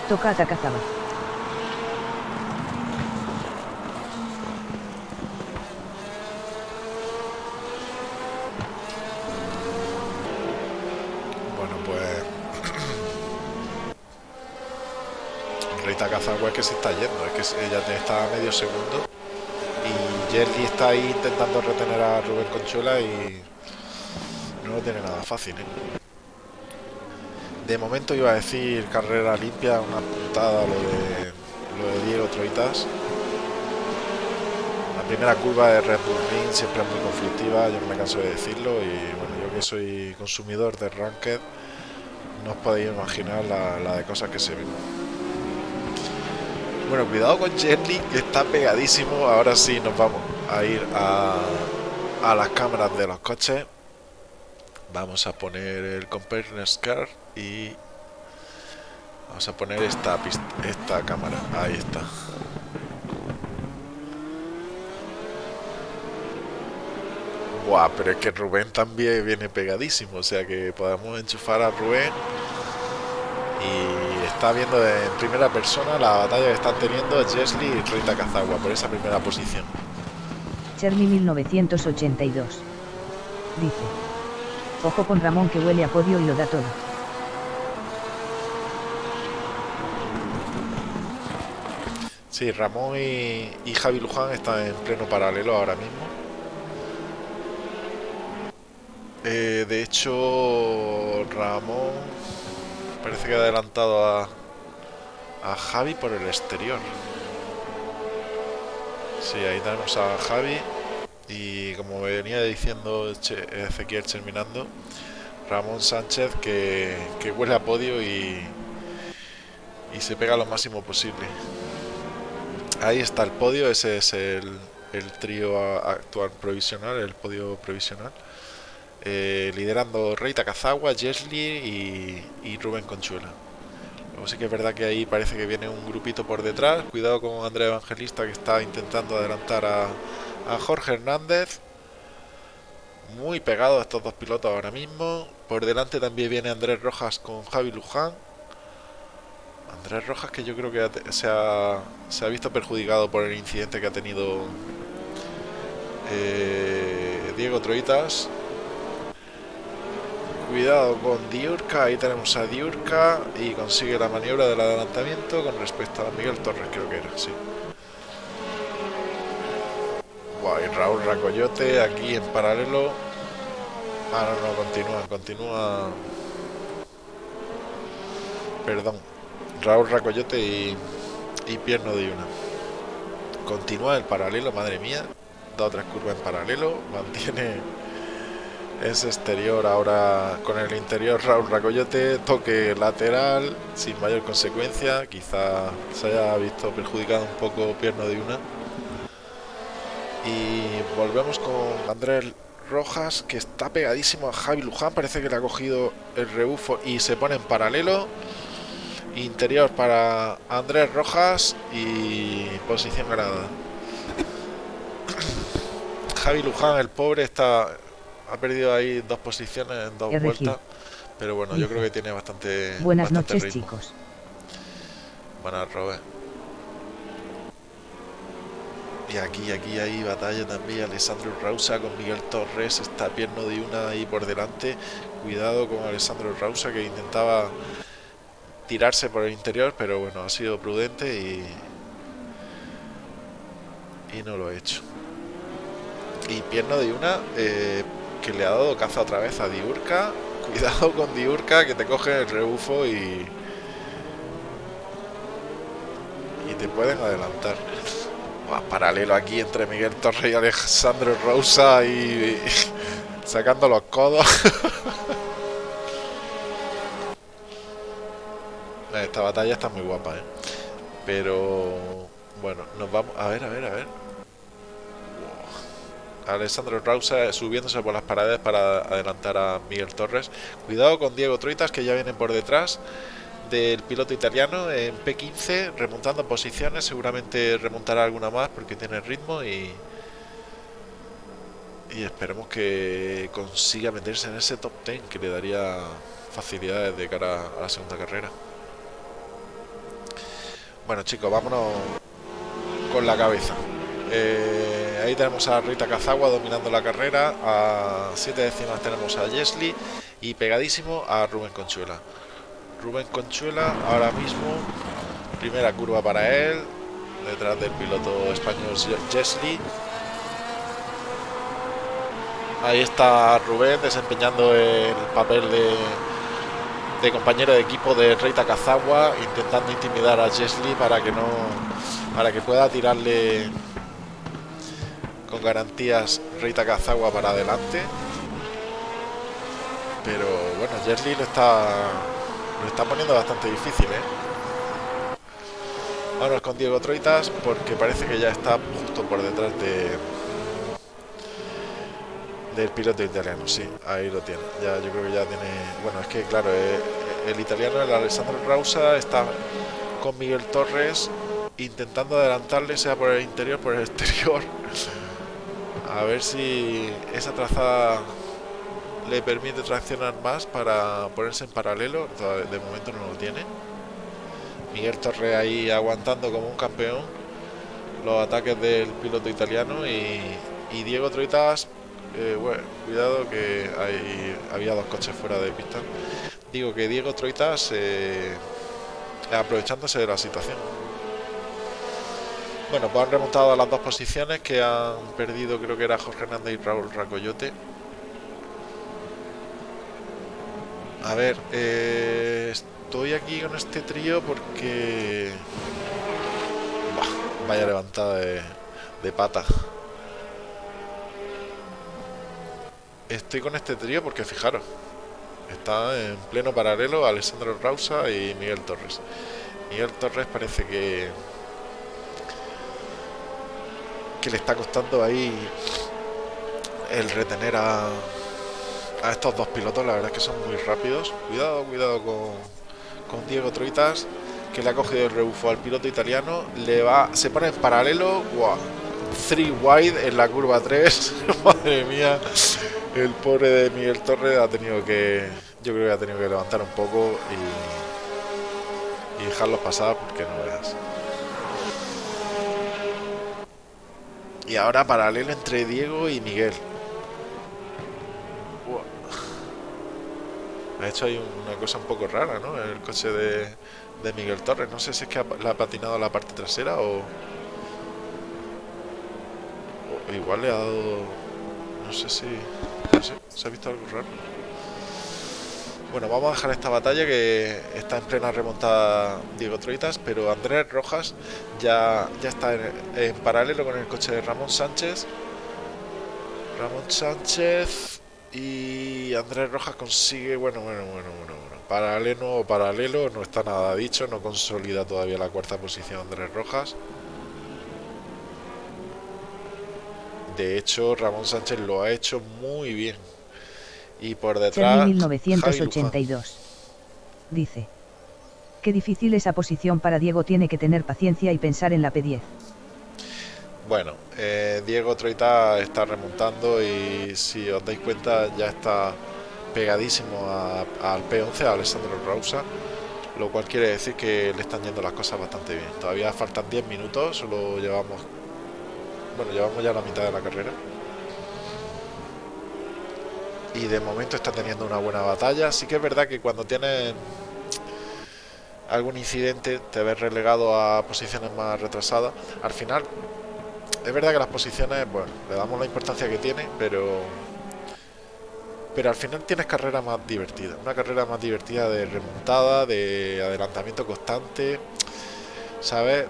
Toca a. Bueno, pues... Rita Cazagua es que se está yendo, es que ella está a medio segundo y Jerry está ahí intentando retener a Rubén Conchuela y no lo tiene nada fácil. ¿eh? De momento iba a decir carrera limpia, una puntada lo de, lo de Diego Troitas. La primera curva de Red Bull Ring siempre es muy conflictiva, yo no me canso de decirlo y bueno, yo que soy consumidor de Ranked, no os podéis imaginar la, de cosas que se ven. Bueno, cuidado con Jerry que está pegadísimo. Ahora sí nos vamos a ir a, a las cámaras de los coches vamos a poner el Compare Car y vamos a poner esta esta cámara. Ahí está. Buah, pero es que Rubén también viene pegadísimo, o sea que podemos enchufar a Rubén y está viendo en primera persona la batalla que están teniendo Jesly y Rita Cazagua por esa primera posición. Cherny 1982 dice Ojo con Ramón que huele a podio y lo da todo. Sí, Ramón y, Javi Luján están en pleno paralelo ahora mismo. Eh, de hecho, Ramón parece que ha adelantado a, a Javi por el exterior. Sí, ahí tenemos a Javi y como venía diciendo Ezequiel terminando, Ramón Sánchez que, huele a podio y, y se pega lo máximo posible. Ahí está el podio, ese es el, trío actual provisional, el podio provisional. Eh, liderando Reita Cazagua, Jesly y, y, Rubén Conchuela. Luego sí que es verdad que ahí parece que viene un grupito por detrás. Cuidado con Andrea Evangelista que está intentando adelantar a, a Jorge Hernández. Muy pegado a estos dos pilotos ahora mismo. Por delante también viene Andrés Rojas con Javi Luján. Andrés Rojas que yo creo que se ha, se ha visto perjudicado por el incidente que ha tenido eh, Diego Troitas. Cuidado con Diurca, ahí tenemos a Diurca y consigue la maniobra del adelantamiento con respecto a Miguel Torres, creo que era, sí y Raúl Racoyote aquí en paralelo. Ah, no, no, continúa, continúa. Perdón. Raúl Racoyote y, y Pierno de una. Continúa el paralelo, madre mía. Da otra curva en paralelo. Mantiene ese exterior ahora con el interior Raúl Racoyote. Toque lateral sin mayor consecuencia. Quizá se haya visto perjudicado un poco Pierno de una. Y volvemos con Andrés Rojas, que está pegadísimo a Javi Luján. Parece que le ha cogido el rebufo y se pone en paralelo. Interior para Andrés Rojas y posición ganada. Javi Luján, el pobre, está ha perdido ahí dos posiciones en dos vueltas. Pero bueno, yo creo que tiene bastante. Buenas noches, chicos. Buenas, Robert. Y aquí, aquí hay batalla también. Alessandro Rausa con Miguel Torres. Está pierno de una ahí por delante. Cuidado con Alessandro Rausa que intentaba tirarse por el interior, pero bueno, ha sido prudente y, y no lo ha hecho. Y pierno de una eh, que le ha dado caza otra vez a Diurca. Cuidado con Diurca que te coge el rebufo y, y te pueden adelantar. Paralelo aquí entre Miguel Torre y Alejandro Rosa y, sacando los codos. Esta batalla está muy guapa, ¿eh? Pero bueno, nos vamos... A ver, a ver, a ver. Alessandro Rausa subiéndose por las paredes para adelantar a Miguel Torres. Cuidado con Diego Troitas que ya vienen por detrás del piloto italiano en P15 remontando posiciones. Seguramente remontará alguna más porque tiene ritmo y, y esperemos que consiga meterse en ese top 10 que le daría facilidades de cara a la segunda carrera. Bueno chicos, vámonos con la cabeza. Eh, ahí tenemos a Rita Cazagua dominando la carrera. A 7 décimas tenemos a Jesly y pegadísimo a Rubén Conchuela. Rubén Conchuela ahora mismo, primera curva para él, detrás del piloto español Jesly. Ahí está Rubén desempeñando el papel de, de compañero de equipo de Reita Cazagua, intentando intimidar a Jesly para que no para que pueda tirarle con garantías Reita Cazagua para adelante. Pero bueno, Jesly lo está, lo está poniendo bastante difícil, ¿eh? Vámonos con Diego Troitas porque parece que ya está justo por detrás de del piloto italiano, sí, ahí lo tiene. Ya yo creo que ya tiene, bueno, es que claro, eh, el italiano el Alessandro Rausa está con Miguel Torres intentando adelantarle sea por el interior por el exterior a ver si esa trazada le permite traccionar más para ponerse en paralelo. De momento no lo tiene. Miguel Torre ahí aguantando como un campeón los ataques del piloto italiano y, Diego Troitas, eh, cuidado que había dos coches fuera de pista. Digo que Diego Troitas eh, aprovechándose de la situación. Bueno, pues han remontado a las dos posiciones que han perdido, creo que era Jorge Hernández y Raúl Racoyote. A ver, eh, estoy aquí con este trío porque... vaya levantada de, de pata. Estoy con este trío porque fijaros, está en pleno paralelo Alessandro Rausa y Miguel Torres. Miguel Torres parece que que le está costando ahí el retener a, a estos dos pilotos. La verdad es que son muy rápidos. Cuidado, cuidado con, con Diego Troitas, que le ha cogido el rebufo al piloto italiano. Le va, se pone en paralelo. Wow. Three wide en la curva 3. Madre mía. El pobre de Miguel Torres ha tenido que. Yo creo que ha tenido que levantar un poco y, y dejarlos pasar porque no veas. Y ahora paralelo entre Diego y Miguel. Ha hecho ahí una cosa un poco rara, ¿no? El coche de, de Miguel Torres. No sé si es que le ha patinado la parte trasera o... o... Igual le ha dado... No sé si... No sé, se ha visto algo raro. Bueno, vamos a dejar esta batalla que está en plena remontada Diego Troitas, pero Andrés Rojas ya, ya está en, paralelo con el coche de Ramón Sánchez. Ramón Sánchez y Andrés Rojas consigue, bueno, bueno, bueno, bueno, bueno, paralelo o paralelo, no está nada dicho, no consolida todavía la cuarta posición Andrés Rojas. De hecho, Ramón Sánchez lo ha hecho muy bien y por detrás. 1982. Dice. Qué difícil esa posición para Diego, tiene que tener paciencia y pensar en la P10. Bueno, eh, Diego Troita está remontando y si os dais cuenta ya está pegadísimo al P11, a Alessandro Rausa, lo cual quiere decir que le están yendo las cosas bastante bien. Todavía faltan 10 minutos, solo llevamos, bueno, llevamos ya la mitad de la carrera. Y de momento está teniendo una buena batalla. Sí que es verdad que cuando tienes algún incidente te ves relegado a posiciones más retrasadas. Al final, es verdad que las posiciones, bueno, le damos la importancia que tiene, pero pero al final tienes carrera más divertida, una carrera más divertida de remontada, de adelantamiento constante, ¿sabes?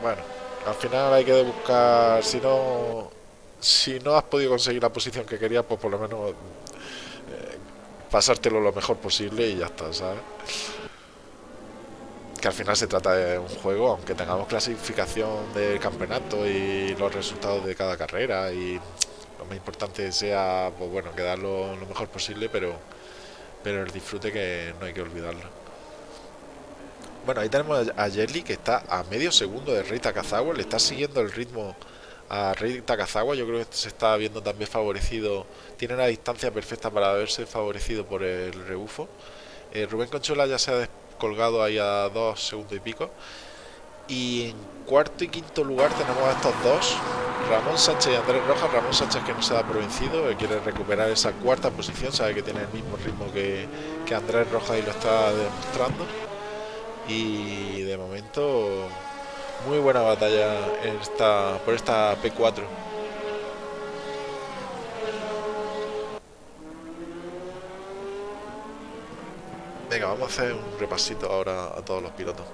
Bueno, al final hay que buscar, si no, si no has podido conseguir la posición que querías, pues por lo menos eh, pasártelo lo mejor posible y ya está, ¿sabes? Que al final se trata de un juego, aunque tengamos clasificación del campeonato y los resultados de cada carrera y lo más importante sea, pues bueno, quedarlo lo mejor posible, pero, pero el disfrute que no hay que olvidarlo. Bueno, ahí tenemos a Jelly que está a medio segundo de Rey Takazawa, le está siguiendo el ritmo a Rey Takazawa, yo creo que se está viendo también favorecido, tiene una distancia perfecta para verse favorecido por el rebufo. Eh, Rubén Conchola ya se ha descolgado ahí a dos segundos y pico. Y en cuarto y quinto lugar tenemos a estos dos, Ramón Sánchez y Andrés Rojas. Ramón Sánchez que no se da por vencido, quiere recuperar esa cuarta posición, sabe que tiene el mismo ritmo que, que Andrés Rojas y lo está demostrando. Y de momento muy buena batalla esta, por esta P4. Venga, vamos a hacer un repasito ahora a todos los pilotos.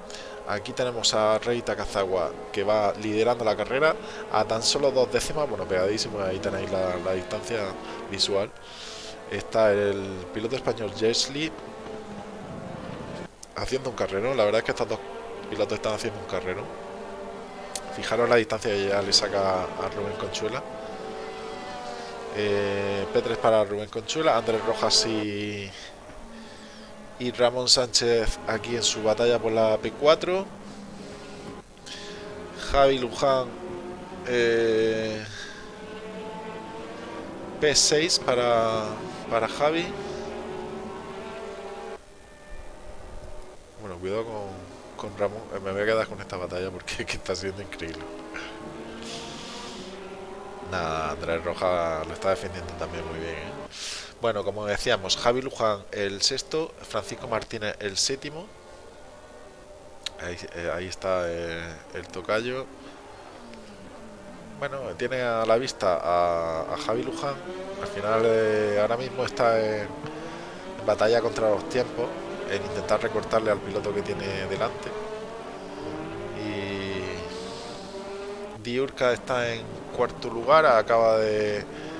Aquí tenemos a Rey Takazawa que va liderando la carrera a tan solo dos décimas, bueno, pegadísimo, ahí tenéis la, distancia visual. Está el piloto español Jesli haciendo un carrero. La verdad es que estos dos pilotos están haciendo un carrero. Fijaros la distancia que ya le saca a Rubén Conchuela. Eh, P3 para Rubén Conchuela, Andrés Rojas y, y Ramón Sánchez aquí en su batalla por la P4. Javi Luján eh, P6 para, para Javi. Bueno, cuidado con, con Ramón. Eh, me voy a quedar con esta batalla porque está siendo increíble. Nada, Andrés Roja lo está defendiendo también muy bien. ¿eh? Bueno, como decíamos, Javi Luján el sexto, Francisco Martínez el séptimo. Ahí, eh, está el tocayo. Bueno, tiene a la vista a, Javi Luján. Al final, ahora mismo está en batalla contra los tiempos en intentar recortarle al piloto que tiene delante. Y Diurka está en cuarto lugar, acaba de...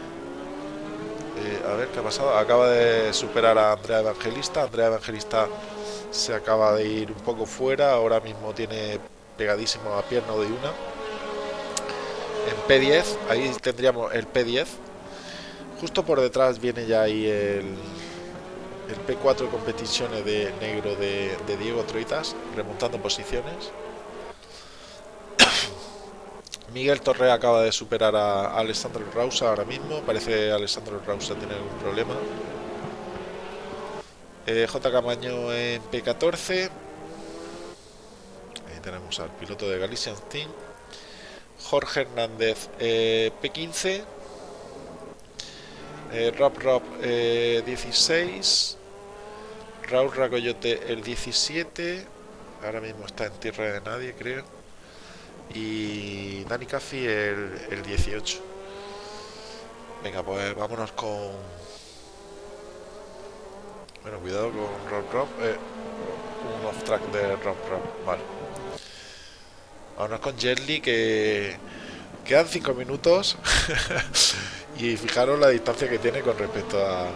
Eh, a ver qué ha pasado, acaba de superar a Andrea Evangelista. Andrea Evangelista se acaba de ir un poco fuera, ahora mismo tiene pegadísimo a pierna de una. En P10, ahí tendríamos el P10. Justo por detrás viene ya ahí el, el P4 competiciones de negro de, Diego Troitas, remontando posiciones. Miguel Torre acaba de superar a Alessandro Rausa ahora mismo. Parece que Alessandro Rausa tiene algún problema. Eh, J. Camaño en P14. Ahí tenemos al piloto de Galician Team. Jorge Hernández eh, P15. Eh, Rob Rob 16. Raúl Ragoyote el 17, ahora mismo está en tierra de nadie, creo. Y Dani Caffi el, 18. Venga, pues vámonos con... Bueno, cuidado con Rob Rob. Eh, un off track de Rob Rob, vale. Vámonos con Jelly que quedan 5 minutos y fijaros la distancia que tiene con respecto a,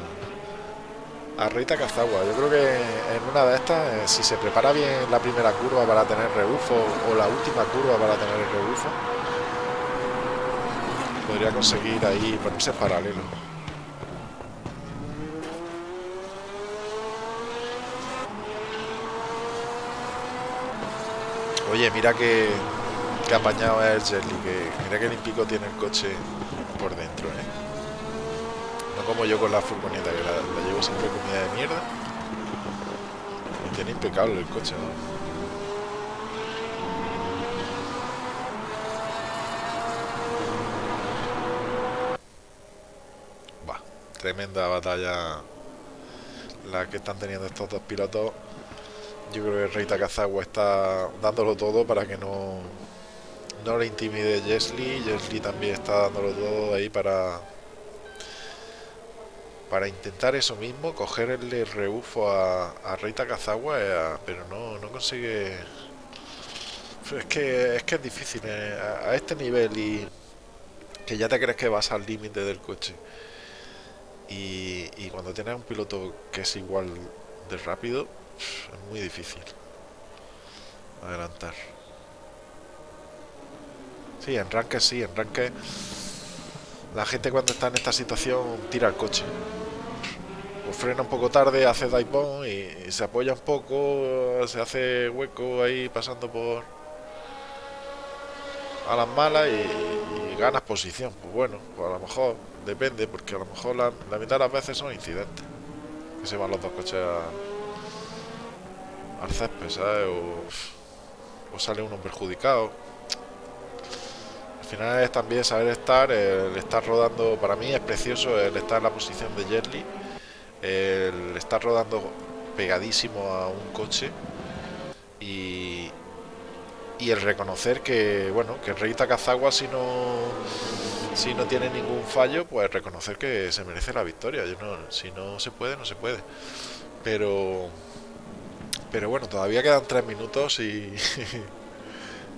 a Rita Cazagua. Yo creo que en una de estas, eh, si se prepara bien la primera curva para tener rebufo o la última curva para tener el rebufo, podría conseguir ahí ponerse paralelo. Oye, mira que, que apañado es el Jelly, que mira que limpico tiene el coche por dentro, ¿eh? Como yo con la furgoneta, que la, llevo siempre comida de mierda. Y tiene impecable el coche, ¿no? tremenda batalla la que están teniendo estos dos pilotos. Yo creo que Rey Takazawa está dándolo todo para que no, no le intimide Jesly. Jesly también está dándolo todo ahí para para intentar eso mismo, cogerle rebufo a, a Rey Takazawa, eh, pero no, no consigue... Es que, es que es difícil, eh, a este nivel y que ya te crees que vas al límite del coche y, cuando tienes un piloto que es igual de rápido, es muy difícil adelantar. Sí, en ranque sí, en ranque la gente cuando está en esta situación tira el coche. O frena un poco tarde, hace dive y, se apoya un poco, se hace hueco ahí pasando por a las malas y, ganas posición. Pues bueno, pues a lo mejor Depende, porque a lo mejor la, mitad de las veces son incidentes. Que se van los dos coches al césped, ¿sabes? O, sale uno perjudicado. Al final es también saber estar, el estar rodando, para mí es precioso el estar en la posición de Jetly, el estar rodando pegadísimo a un coche y, y el reconocer que, bueno, que Rey Takazawa si no si no tiene ningún fallo, pues reconocer que se merece la victoria. No, si no se puede, no se puede. Pero, pero bueno, todavía quedan tres minutos y,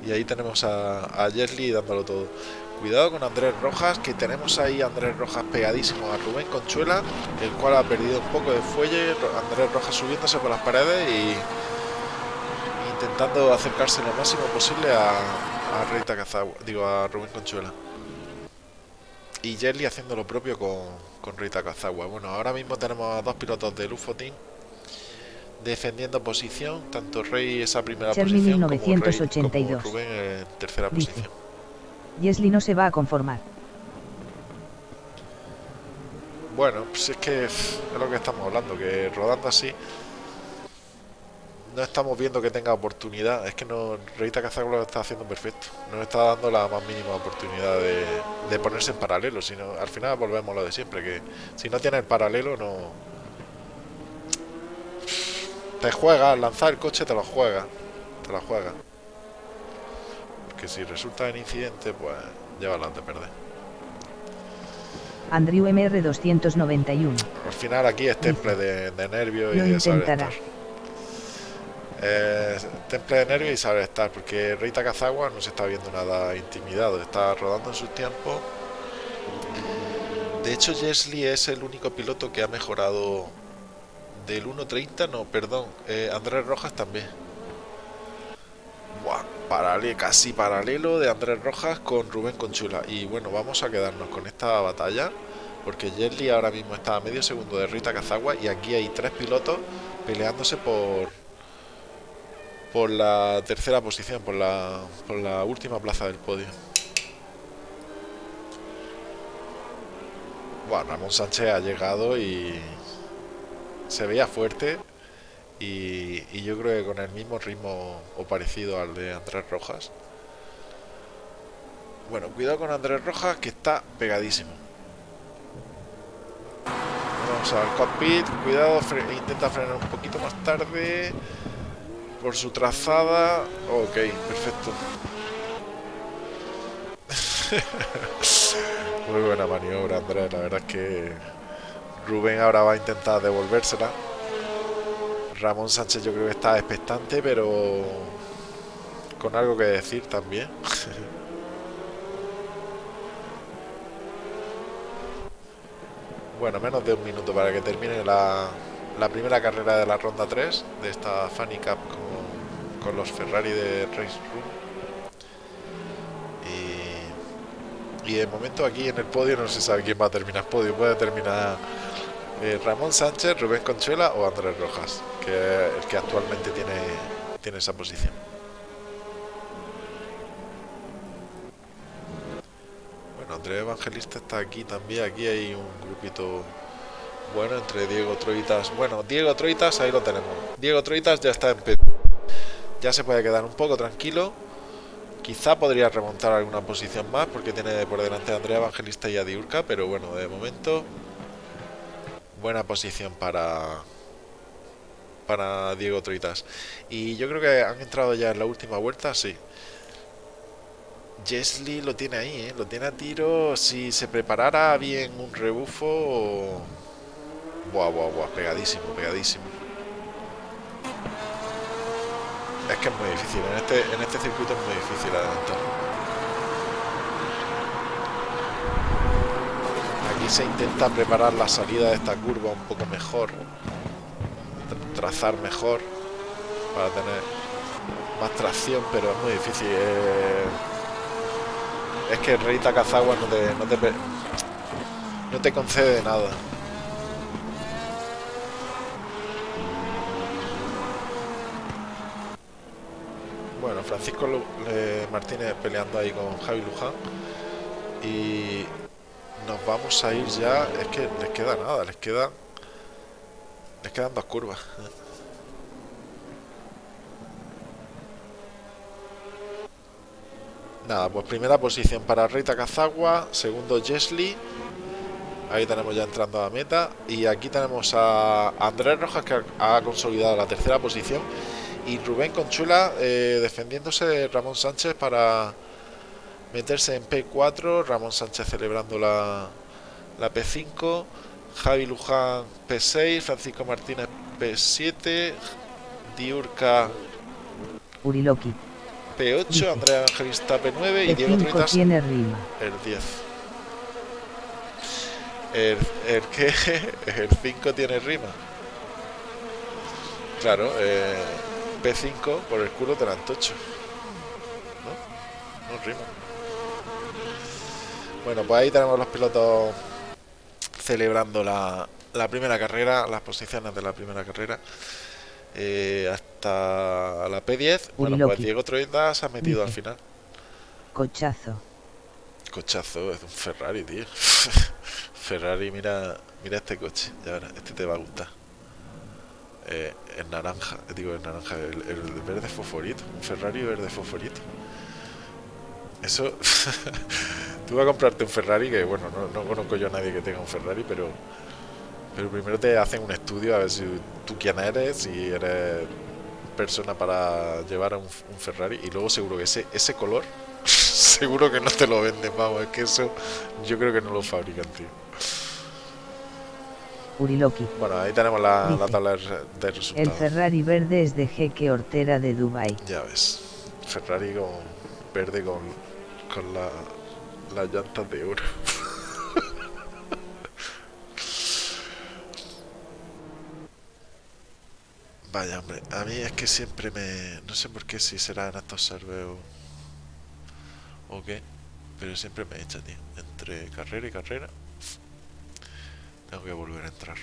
y ahí tenemos a, a dándolo todo. Cuidado con Andrés Rojas, que tenemos ahí a Andrés Rojas pegadísimo a Rubén Conchuela, el cual ha perdido un poco de fuelle. Andrés Rojas subiéndose por las paredes y intentando acercarse lo máximo posible a, a Reita digo a Rubén Conchuela y Jelly haciendo lo propio con, con Rita Kazawa. Bueno, ahora mismo tenemos a dos pilotos de Lufo defendiendo posición, tanto Rey esa primera posición 1982. como Rubén en tercera posición. Jesly no se va a conformar. Bueno, pues es que es lo que estamos hablando, que rodando así no estamos viendo que tenga oportunidad. Es que no, Reita Cazagua lo está haciendo perfecto. No está dando la más mínima oportunidad de, ponerse en paralelo. Sino, al final volvemos a lo de siempre, que si no tiene el paralelo no... Te juega, lanzar el coche te lo juega. Te lo juega. Porque si resulta en incidente, pues lleva adelante perder. Andrew MR 291. Al final aquí es temple de, de nervio y de saber eh, temple de nervios y saber estar, porque Rita Kazawa no se está viendo nada intimidado, está rodando en su tiempo. De hecho, Jesly es el único piloto que ha mejorado del 1.30, no, perdón, eh, Andrés Rojas también. Buah, casi paralelo de Andrés Rojas con Rubén Conchula. Y bueno, vamos a quedarnos con esta batalla, porque Jesly ahora mismo está a medio segundo de Rita Kazawa y aquí hay tres pilotos peleándose por por la tercera posición, por la, por la última plaza del podio. Bueno, Ramón Sánchez ha llegado y se veía fuerte y, y, yo creo que con el mismo ritmo o parecido al de Andrés Rojas. Bueno, cuidado con Andrés Rojas que está pegadísimo. Vamos al cockpit, cuidado, intenta frenar un poquito más tarde por su trazada. Ok, perfecto. Muy buena maniobra, Andrés. La verdad es que Rubén ahora va a intentar devolvérsela. Ramón Sánchez yo creo que está expectante, pero con algo que decir también. bueno, menos de un minuto para que termine la, primera carrera de la ronda 3 de esta Funny Cup con, los Ferrari de Race Room. Y de momento aquí en el podio no se sabe quién va a terminar podio. Puede terminar eh, Ramón Sánchez, Rubén Conchuela o Andrés Rojas, que es el que actualmente tiene, tiene esa posición. Bueno, Andrés Evangelista está aquí también. Aquí hay un grupito bueno entre Diego Troitas. Bueno, Diego Troitas, ahí lo tenemos. Diego Troitas ya está en ya se puede quedar un poco tranquilo Quizá podría remontar alguna posición más porque tiene por delante a Andrea Evangelista y a Diurca, pero bueno, de momento buena posición para para Diego Troitas. Y yo creo que han entrado ya en la última vuelta, sí. Jesly lo tiene ahí, ¿eh? lo tiene a tiro. Si se preparara bien un rebufo. Buah, buah, buah, pegadísimo, pegadísimo. Es que es muy difícil, en este, en este circuito es muy difícil adelantar. Aquí se intenta preparar la salida de esta curva un poco mejor, trazar mejor para tener más tracción, pero es muy difícil. Eh, es que el rey Takazawa no te, no te, no te concede nada. Bueno, Francisco Martínez peleando ahí con Javi Luján. Y nos vamos a ir ya. Es que les queda nada, les queda. Les quedan dos curvas. Nada, pues primera posición para Rita Kazagua, segundo Jesly. Ahí tenemos ya entrando a la meta. Y aquí tenemos a Andrés Rojas que ha consolidado la tercera posición. Y Rubén Conchula eh, defendiéndose de Ramón Sánchez para meterse en P4. Ramón Sánchez celebrando la, la P5. Javi Luján P6. Francisco Martínez P7. Diurca Uriloki P8, Andrea Evangelista P9 y Diego rima. el 10. El, el que el 5 tiene rima. Claro, eh, P5 por el culo te la antocho. ¿No? No rima. Bueno, pues ahí tenemos los pilotos celebrando la, la primera carrera, las posiciones de la primera carrera. Eh, hasta la P10. Bueno, pues Diego Troida se ha metido al final. Cochazo. Cochazo, es un Ferrari, tío. Ferrari, mira, mira este coche. Ya verás, este te va a gustar. Eh, el naranja, digo el naranja, el, verde fosforito. Un Ferrari verde fosforito. Eso. Tú vas a comprarte un Ferrari que, bueno, no, no conozco yo a nadie que tenga un Ferrari, pero pero primero te hacen un estudio a ver si tú quién eres, si eres persona para llevar a un, Ferrari y luego seguro que ese, ese color, seguro que no te lo venden, vamos, es que eso yo creo que no lo fabrican, tío. Uriloki. Bueno, ahí tenemos la, tabla de resultados. El Ferrari verde es de Jeque Hortera de Dubai. Ya ves, Ferrari con verde con, con la, las llantas de oro. Vaya, hombre, a mí es que siempre me... No sé por qué, si será en estos serveos o qué, pero siempre me echa, tío. Entre carrera y carrera, tengo que volver a entrar.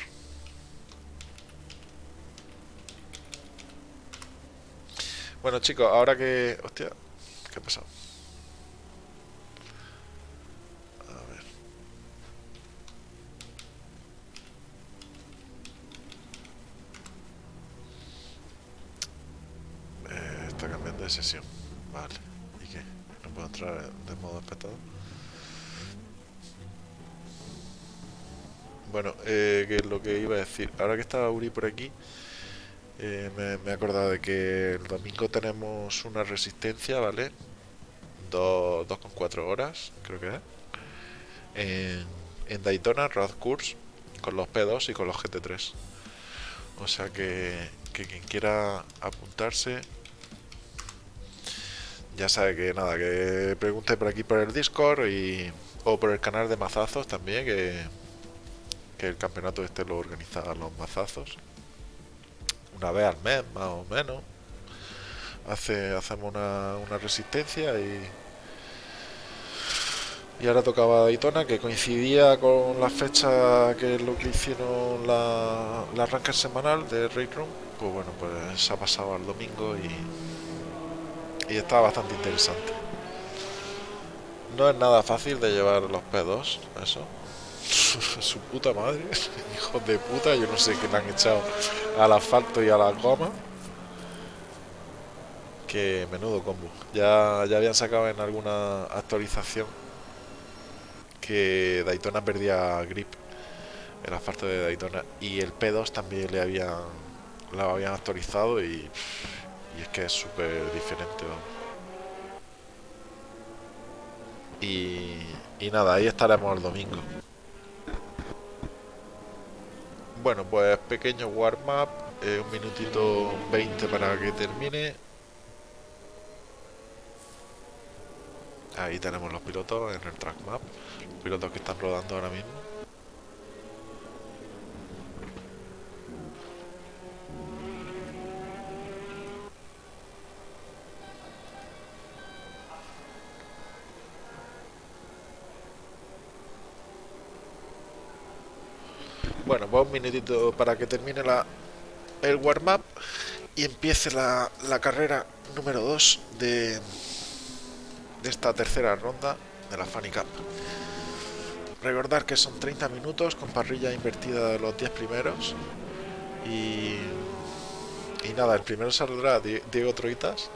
Bueno, chicos, ahora que... Hostia, ¿qué ha pasado? de sesión. Vale. ¿Y qué? ¿No puedo entrar de modo espectador? Bueno, eh, que es lo que iba a decir. Ahora que estaba Uri por aquí, eh, me, he acordado de que el domingo tenemos una resistencia, ¿vale? 2,4 horas, creo que es. En, en Daytona, Road Course, con los P2 y con los GT3. O sea que, que quien quiera apuntarse, ya sabe que nada, que pregunte por aquí por el Discord y, o por el canal de mazazos también, que, que el campeonato este lo organizaban los mazazos. Una vez al mes, más o menos. Hace, hacemos una, una resistencia y, y ahora tocaba Daytona, que coincidía con la fecha que es lo que hicieron la, la semanal de Raid Room. Pues bueno, pues se ha pasado al domingo y y estaba bastante interesante. No es nada fácil de llevar los P2, eso. Su puta madre, hijos de puta, yo no sé qué le han echado al asfalto y a la goma. Que menudo combo. Ya, ya habían sacado en alguna actualización que Daytona perdía grip, el asfalto de Daytona, y el P2 también le habían, lo habían actualizado y, y es que es súper diferente. Y, y nada, ahí estaremos el domingo. Bueno, pues pequeño warm-up, eh, un minutito 20 para que termine. Ahí tenemos los pilotos en el track map, los pilotos que están rodando ahora mismo. Bueno, pues un minutito para que termine la, el warm-up y empiece la, la carrera número 2 de, de esta tercera ronda de la Funny Cup. Recordar que son 30 minutos con parrilla invertida de los 10 primeros. Y, y nada, el primero saldrá Diego Troitas,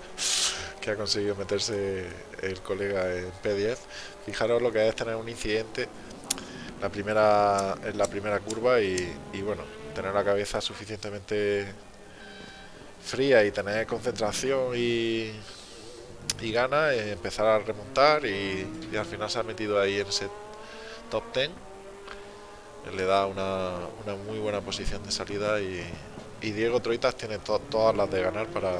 que ha conseguido meterse el colega en P10. Fijaros lo que es tener un incidente la primera, en la primera curva y, bueno, tener la cabeza suficientemente fría y tener concentración y, y gana, eh, empezar a remontar y, y, al final se ha metido ahí en ese top 10. Le da una, una muy buena posición de salida y, y Diego Troitas tiene to, todas las de ganar para,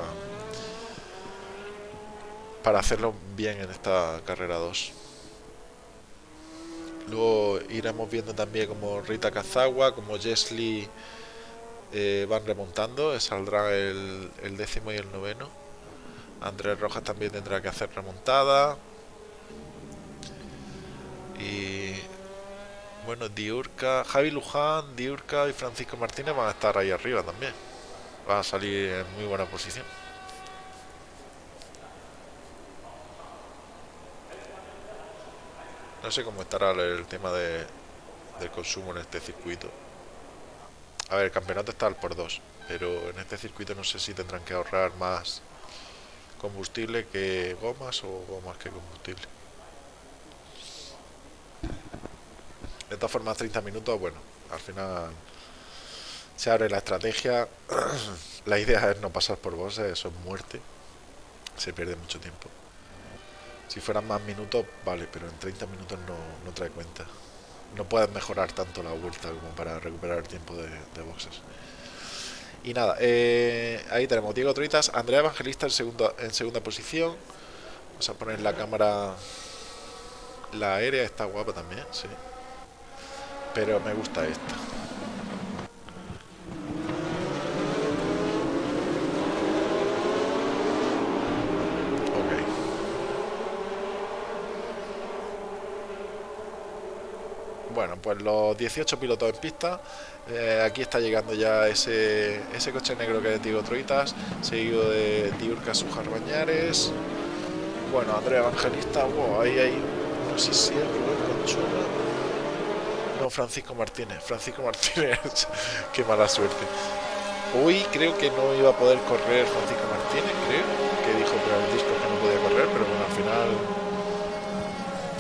para hacerlo bien en esta carrera 2. Luego iremos viendo también como Rita Kazawa, como Jesly eh, van remontando, saldrá el, el décimo y el noveno. Andrés Rojas también tendrá que hacer remontada. Y bueno, Diurca, Javi Luján, Diurca y Francisco Martínez van a estar ahí arriba también. Van a salir en muy buena posición. No sé cómo estará el tema de, del consumo en este circuito. A ver, el campeonato está al por dos, pero en este circuito no sé si tendrán que ahorrar más combustible que gomas o gomas que combustible. De todas formas, 30 minutos, bueno, al final se abre la estrategia. la idea es no pasar por bosses, eso es muerte. Se pierde mucho tiempo. Si fueran más minutos, vale, pero en 30 minutos no, no trae cuenta. No puedes mejorar tanto la vuelta como para recuperar el tiempo de, boxes. Y nada, eh, ahí tenemos Diego Troitas, Andrea Evangelista en, en segunda posición. Vamos a poner la cámara. La aérea está guapa también, sí. Pero me gusta esta. Bueno, pues los 18 pilotos en pista. Eh, aquí está llegando ya ese, ese coche negro que es Diego Troitas, seguido de Diurca Sujar Bañares. Bueno, Andrea Evangelista, wow, ahí hay, no sé si es Rubén Conchula. No, Francisco Martínez. Francisco Martínez, qué mala suerte. Hoy creo que no iba a poder correr Francisco Martínez, creo, que dijo por el disco que no podía correr, pero bueno, al final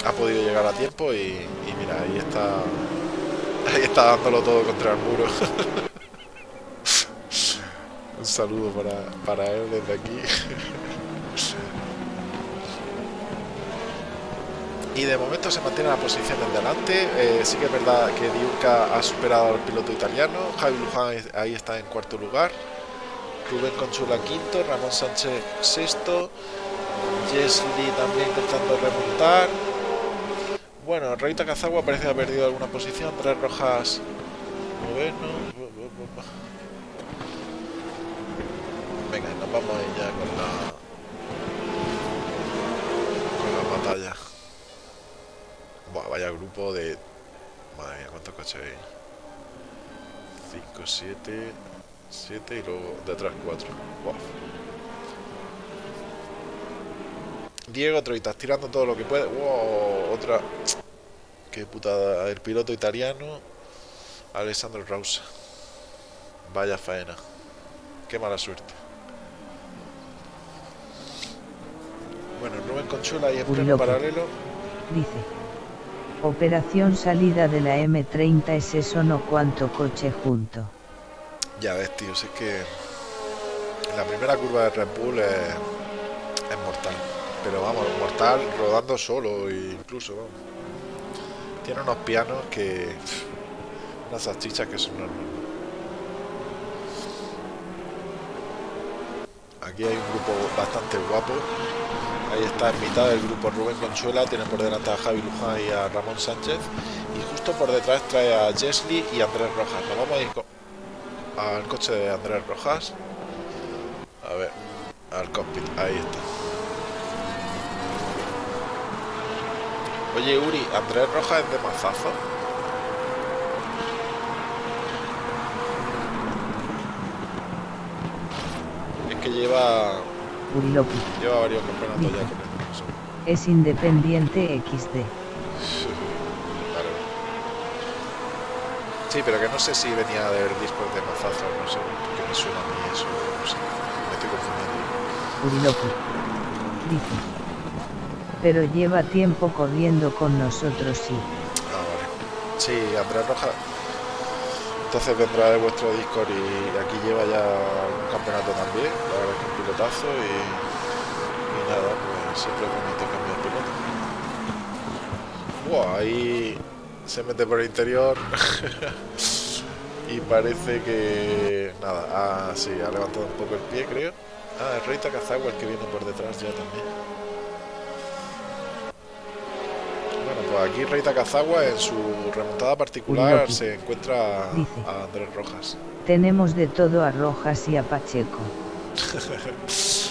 ha podido llegar a tiempo y, mira, ahí está ahí está dándolo todo contra el muro. Un saludo para, para él desde aquí. Y de momento se mantiene la posición en delante. Eh, sí que es verdad que Diurca ha superado al piloto italiano. Javi Luján ahí está en cuarto lugar. Rubén Conchula quinto Ramón Sánchez sexto. Jesly también intentando remontar bueno, Reita Cazagua parece haber perdido alguna posición. Tres rojas. Noveno. Venga, nos vamos ya con la. con la batalla. Buah, vaya grupo de. Madre mía, cuántos coches hay. 5, 7. 7 y luego detrás 4. Wow. Diego Troitas tirando todo lo que puede. Wow, otra. Qué putada. El piloto italiano. Alessandro Rausa. Vaya faena. Qué mala suerte. Bueno, Rubén Conchuela y pleno paralelo. Dice. Operación salida de la M30 es eso no cuánto coche junto. Ya ves, tío, es que la primera curva de Red Bull es, es mortal. Pero vamos, mortal rodando solo incluso, vamos. Tiene unos pianos que... Unas salchichas que son normales. Aquí hay un grupo bastante guapo. Ahí está en mitad del grupo Rubén Consuela, tiene por delante a Javi Luján y a Ramón Sánchez. Y justo por detrás trae a Jesly y Andrés Rojas. Nos vamos a ir al coche de Andrés Rojas. A ver, al cockpit, ahí está. Oye Uri, Andrés Rojas es de mazazo. Es que lleva Uri Loki. Lleva varios campeonatos ya con él. Es independiente XD. Vale. Sí, pero que no sé si venía de ver discos de mazazo, no sé, porque me suena a mí eso, no sé. Me estoy confundiendo. Uri Loki. Dice. Pero lleva tiempo corriendo con nosotros, sí. Ah, vale. Sí, Andrés Rojas. Entonces vendrá de vuestro Discord y aquí lleva ya un campeonato también. La verdad es que un pilotazo y, y nada, pues siempre es bonito cambiar piloto. Wow, ahí se mete por el interior y parece que nada, ah, sí, ha levantado un poco el pie creo. Ah, el Rey Takazawa el que viene por detrás ya también. Bueno, pues aquí Rey Takazawa en su remontada particular se encuentra a Andrés Rojas. Tenemos de todo a Rojas y a Pacheco.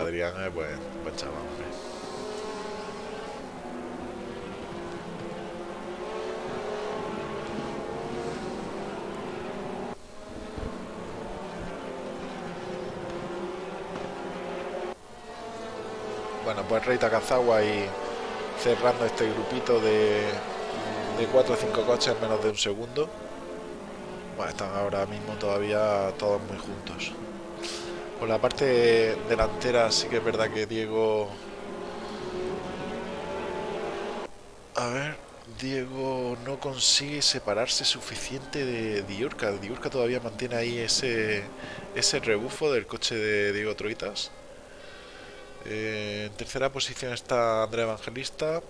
Adrián es buen, buen chaval, hombre. Bueno, pues Rey Takazawa y cerrando este grupito de, de 4 o 5 coches en menos de un segundo. Bueno, están ahora mismo todavía todos muy juntos. Por la parte delantera sí que es verdad que Diego... A ver, Diego no consigue separarse suficiente de Diurca. Diurca todavía mantiene ahí ese, ese rebufo del coche de Diego Troitas. Eh, en tercera posición está Andrea Evangelista.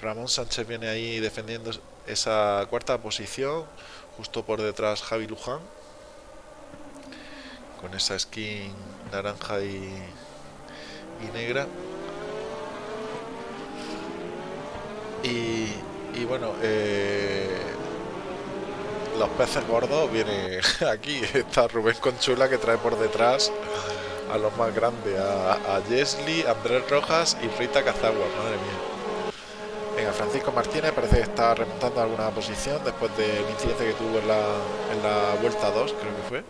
Ramón Sánchez viene ahí defendiendo esa cuarta posición. Justo por detrás Javi Luján. Con esa skin naranja y, y negra. Y, y bueno, eh, los peces gordos viene aquí. Está Rubén Conchula que trae por detrás a los más grandes, a, a Andrés Rojas y Rita Cazagua, madre mía. Venga, Francisco Martínez parece que está remontando alguna posición después del incidente que tuvo en la, en la vuelta 2, creo que fue.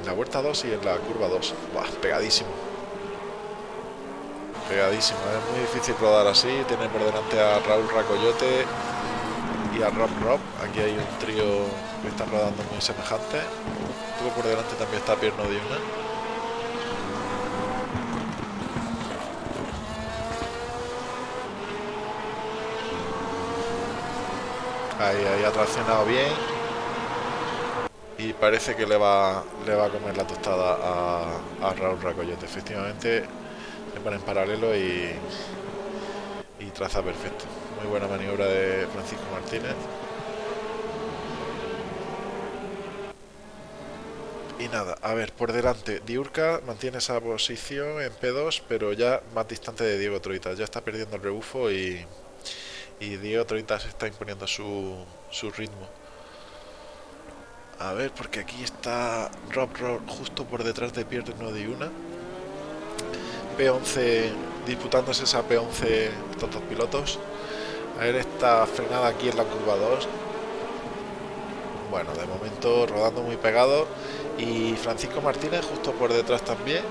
En la vuelta 2 y en la curva 2. Buah, pegadísimo. Pegadísimo, es muy difícil rodar así. Tiene por delante a Raúl Racoyote y a Rob Rob. Aquí hay un trío que están rodando muy semejante. Luego por delante también está Pierno Diuna. Ahí, ahí ha traccionado bien. Y parece que le va, le va a comer la tostada a, Raúl Racoyote. Efectivamente, se pone en paralelo y, y traza perfecto. Muy buena maniobra de Francisco Martínez. Y nada, a ver, por delante, Diurca mantiene esa posición en P2, pero ya más distante de Diego Troitas. Ya está perdiendo el rebufo y, y Diego Troitas está imponiendo su, su ritmo. A ver, porque aquí está Rob Rob justo por detrás de Pierre no de una. P11 disputándose esa P11 estos dos pilotos. A ver esta frenada aquí en la curva 2. Bueno, de momento rodando muy pegado. Y Francisco Martínez justo por detrás también.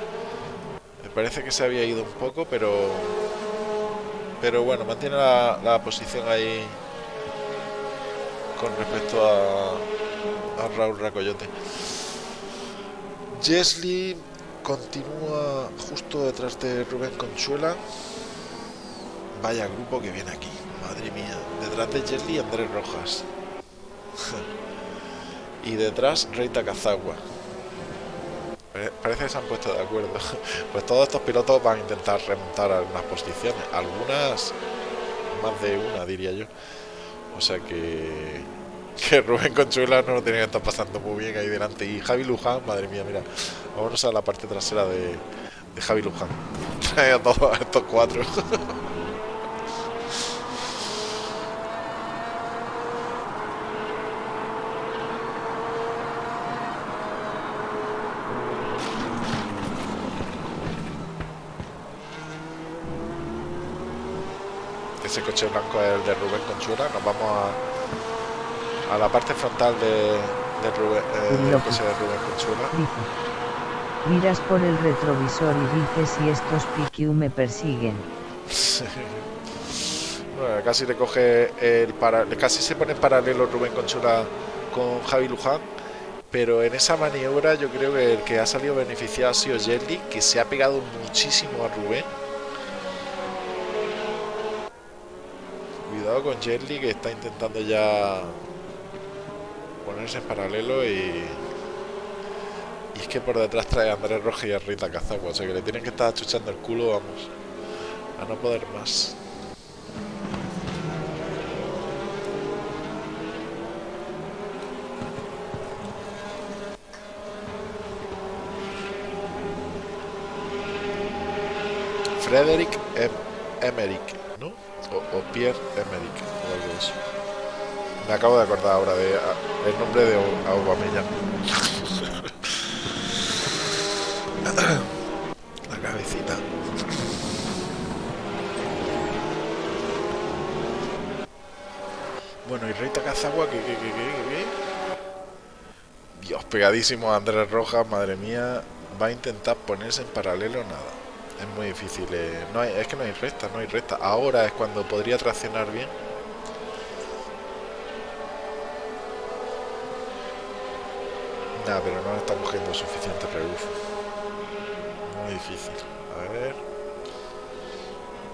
Me parece que se había ido un poco, pero... Pero bueno, mantiene la, posición ahí con respecto a, a Raúl Racoyote. Jesly continúa justo detrás de Rubén Conchuela. Vaya grupo que viene aquí, madre mía. Detrás de Jesly Andrés Rojas. y detrás Rey Takazagua. Parece que se han puesto de acuerdo. Pues todos estos pilotos van a intentar remontar algunas posiciones. Algunas, más de una diría yo. O sea que que Rubén Conchuela no lo tenía que estar pasando muy bien ahí delante. Y Javi Luján, madre mía, mira, vámonos a la parte trasera de, de Javi Luján. a todos estos cuatro. Ese coche blanco es el de Rubén Conchuela. Nos vamos a a la parte frontal de, de Rubén, eh, del coche de Rubén Conchuela. Dice. Miras por el retrovisor y dices si estos PQ me persiguen. bueno, casi le coge el para, casi se pone en paralelo Rubén Conchula con Javi Luján. Pero en esa maniobra yo creo que el que ha salido beneficiado ha sido Jelly, que se ha pegado muchísimo a Rubén. Con Jelly que está intentando ya ponerse en paralelo y... Y es que por detrás trae Andrés Roja y a Rita Cazagua, o sea que le tienen que estar achuchando el culo, vamos, a no poder más. Frederick em Emerick, ¿no? O, o Pierre Emerick, o algo de eso. Me acabo de acordar ahora de el nombre de Aubameyang. La cabecita. Bueno, y Rey Takazagua, que, que, que, que, Dios, pegadísimo a Andrés Rojas, madre mía. Va a intentar ponerse en paralelo nada. Es muy difícil. Eh. No hay, es que no hay recta, no hay recta. Ahora es cuando podría traccionar bien Nada, pero no está cogiendo suficiente rebufo. Muy difícil. A ver.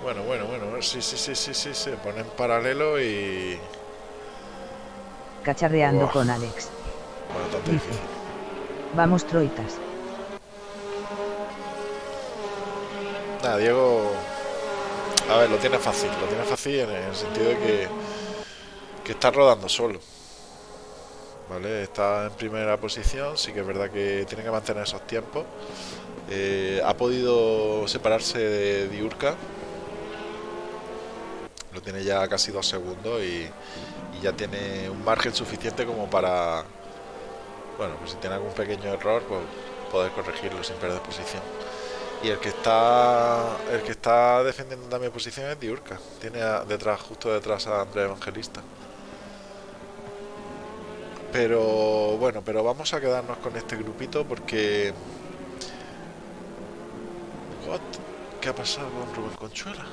Bueno, bueno, bueno. Sí, sí, sí, sí, sí. Se pone en paralelo y... Cacharreando con Alex. Bastante difícil. Vamos, troitas. Nada, Diego... A ver, lo tiene fácil. Lo tiene fácil en el sentido de que... Que está rodando solo. Está en primera posición, sí que es verdad que tiene que mantener esos tiempos. Eh, ha podido separarse de Diurca, lo tiene ya casi dos segundos y, ya tiene un margen suficiente como para, bueno, pues si tiene algún pequeño error, pues poder corregirlo sin perder posición. Y el que está el que está defendiendo también posición es Diurca, tiene detrás, justo detrás a Andrés Evangelista. Pero bueno, pero vamos a quedarnos con este grupito porque... What? ¿Qué ha pasado con Rubén Conchuela?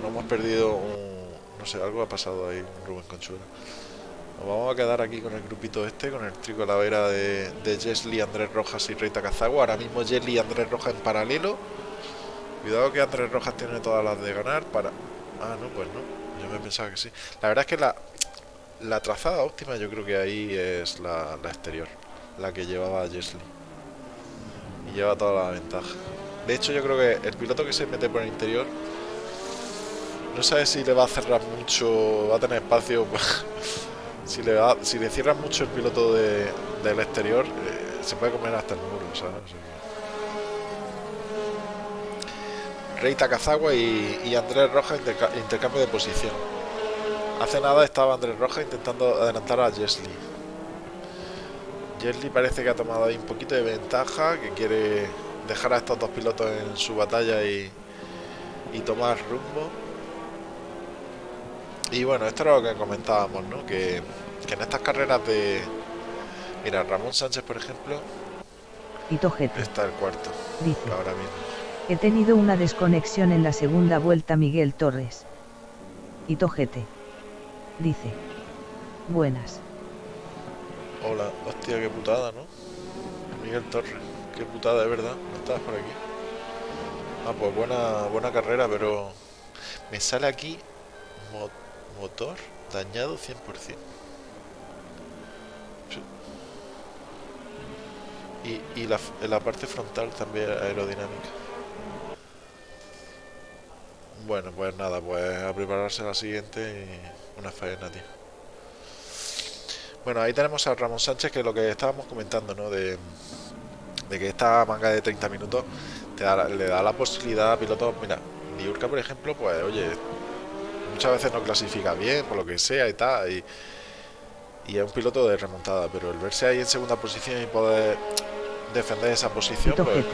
No hemos perdido un... No sé, algo ha pasado ahí Rubén Conchuela. Nos vamos a quedar aquí con el grupito este, con el trico vera de, de Andrés Rojas y Reita Cazagua. Ahora mismo Jesly y Andrés Rojas en paralelo. Cuidado que Andrés Rojas tiene todas las de ganar para... Ah, no, pues no. Yo me pensaba que sí. La verdad es que la, la trazada óptima yo creo que ahí es la, exterior, la que llevaba Jesly. Y lleva toda la ventaja. De hecho yo creo que el piloto que se mete por el interior no sabe si le va a cerrar mucho, va a tener espacio. si, le cierran mucho el piloto del exterior, eh, se puede comer hasta el muro, ¿sabes? Rey Takazagua y, Andrés Rojas intercambio de posición. Hace nada estaba Andrés Roja intentando adelantar a Jesly. Jesly parece que ha tomado ahí un poquito de ventaja, que quiere dejar a estos dos pilotos en su batalla y, tomar rumbo. Y bueno, esto era lo que comentábamos, ¿no? Que, que en estas carreras de... Mira, Ramón Sánchez, por ejemplo, Y tojete. está el cuarto, Dice. ahora mismo. He tenido una desconexión en la segunda vuelta Miguel Torres. Y tojete. Dice. Buenas. Hola, hostia, qué putada, ¿no? Miguel Torres, qué putada, de verdad, no estabas por aquí. Ah, pues buena, buena carrera, pero me sale aquí motor dañado 100%. Sí. Y, y la, la parte frontal también aerodinámica. Bueno, pues nada, pues a prepararse la siguiente y una faena, tío. Bueno, ahí tenemos a Ramón Sánchez, que es lo que estábamos comentando, ¿no? De, de que esta manga de 30 minutos te da, le da la posibilidad a pilotos. Mira, Niurka, por ejemplo, pues oye, muchas veces no clasifica bien, por lo que sea y tal, y, y es un piloto de remontada, pero el verse ahí en segunda posición y poder defender esa posición, pues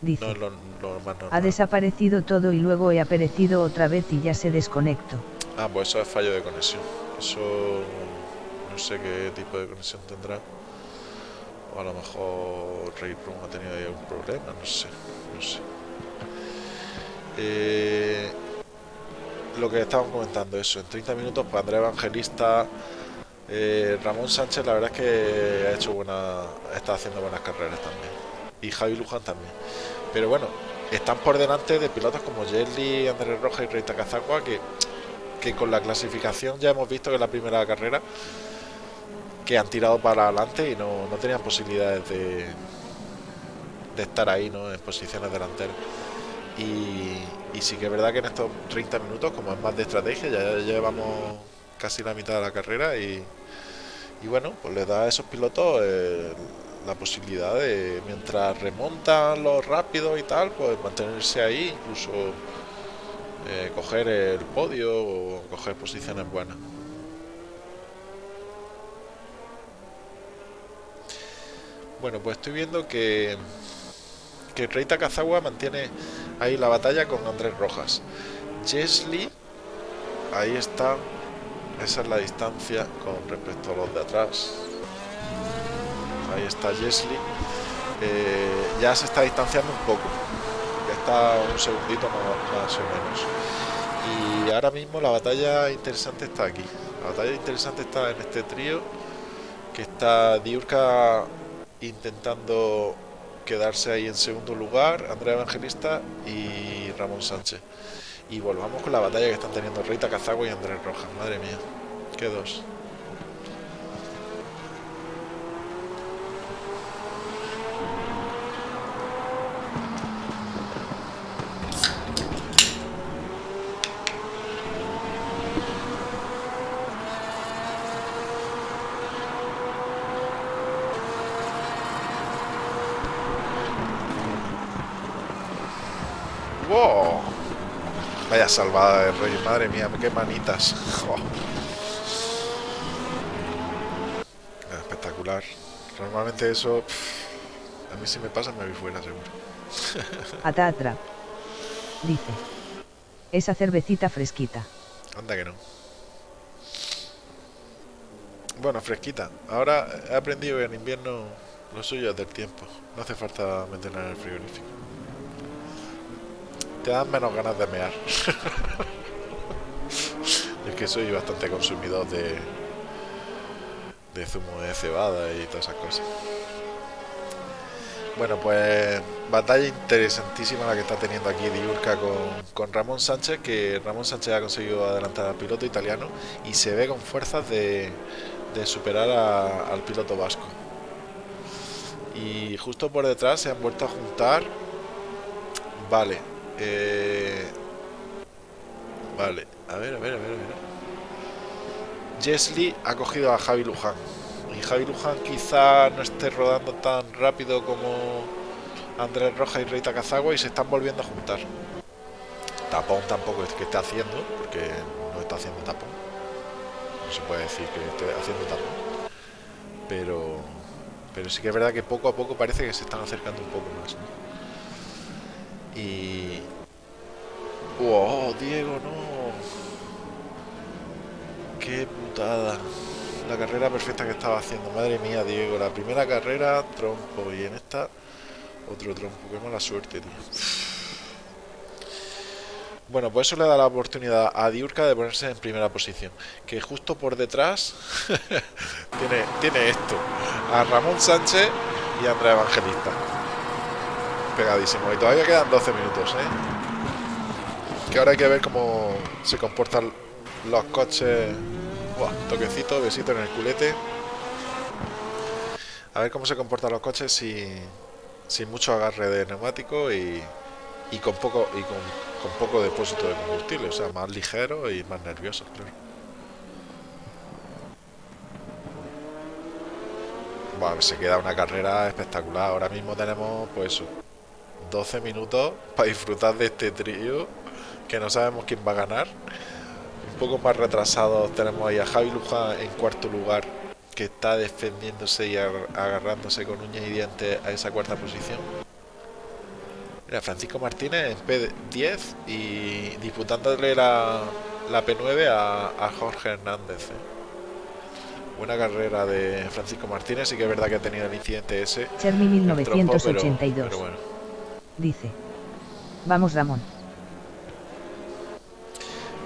no es lo, lo más Ha desaparecido todo y luego he aparecido otra vez y ya se desconecto. Ah, pues eso es fallo de conexión. Eso no sé qué tipo de conexión tendrá. O a lo mejor Ray Room ha tenido ahí algún problema, no sé, no sé. Eh, lo que estábamos comentando, eso, en 30 minutos, pues Andrés Evangelista, eh, Ramón Sánchez, la verdad es que ha hecho buena, está haciendo buenas carreras también. Y Javi Luján también. Pero bueno, están por delante de pilotos como Jelly, Andrés Roja y Rey Takazakwa, que que con la clasificación ya hemos visto que en la primera carrera que han tirado para adelante y no, no tenían posibilidades de, de estar ahí ¿no? en posiciones delanteras. Y, sí que es verdad que en estos 30 minutos, como es más de estrategia, ya llevamos casi la mitad de la carrera y, bueno, pues les da a esos pilotos eh, la posibilidad de, mientras remontan los rápidos y tal, pues mantenerse ahí, incluso eh, coger el podio o coger posiciones buenas. Bueno, pues estoy viendo que que Rey Takazawa mantiene ahí la batalla con Andrés Rojas. Jesli, ahí está, esa es la distancia con respecto a los de atrás. Ahí está Jesli. Eh, ya se está distanciando un poco ya está un segundito más, más o menos. Y ahora mismo la batalla interesante está aquí. La batalla interesante está en este trío que está Diurka intentando quedarse ahí en segundo lugar, Andrea Evangelista y Ramón Sánchez. Y volvamos con la batalla que están teniendo Rita Cazagua y Andrés Rojas. Madre mía, qué dos. ¡Wow! Vaya salvada de rey, madre mía, qué manitas. Espectacular. Normalmente eso, pff, a mí si me pasa me voy fuera seguro. Atatra. Dice. Esa cervecita fresquita. Anda que no. Bueno, fresquita. Ahora he aprendido que en invierno lo suyo es del tiempo. No hace falta meterla en el frigorífico. Te dan menos ganas de mear. es que soy bastante consumidor de zumo de cebada y todas esas cosas. Bueno, pues batalla interesantísima la que está teniendo aquí Diurca con, con Ramón Sánchez, que Ramón Sánchez ha conseguido adelantar al piloto italiano y se ve con fuerzas de, de superar al piloto vasco. Y justo por detrás se han vuelto a juntar. Vale. Eh, vale. A ver, a ver, a ver, a ver. Jesli ha cogido a Javi Luján. Y Javi Luján quizá no esté rodando tan rápido como Andrés Roja y Rey Takazagua y se están volviendo a juntar. Tapón tampoco es que esté haciendo, porque no está haciendo tapón. No se puede decir que esté haciendo tapón. Pero, pero sí que es verdad que poco a poco parece que se están acercando un poco más. ¿no? Y... ¡Oh, Diego, no! Qué putada. La carrera perfecta que estaba haciendo. Madre mía, Diego. La primera carrera, trompo. Y en esta, otro trompo. Qué mala suerte, tío. Bueno, pues eso le da la oportunidad a Diurka de ponerse en primera posición. Que justo por detrás tiene, tiene esto. A Ramón Sánchez y a Andrea Evangelista. Pegadísimo. Y todavía quedan 12 minutos, ¿eh? Que ahora hay que ver cómo se comportan los coches. Buah, toquecito, besito en el culete. A ver cómo se comportan los coches sin, sin mucho agarre de neumático y, y con poco y con, con, poco depósito de combustible, o sea, más ligero y más nervioso, claro. Bueno, se queda una carrera espectacular. Ahora mismo tenemos, pues, 12 minutos para disfrutar de este trío que no sabemos quién va a ganar. Un poco más retrasados tenemos ahí a Javi Luján en cuarto lugar, que está defendiéndose y agarrándose con uñas y dientes a esa cuarta posición. Mira, Francisco Martínez en P10 y disputándole la, la P9 a, a, Jorge Hernández. ¿eh? Buena carrera de Francisco Martínez, sí que es verdad que ha tenido el incidente ese. Chermi 1982. Trompo, pero, pero bueno. Dice. Vamos Ramón.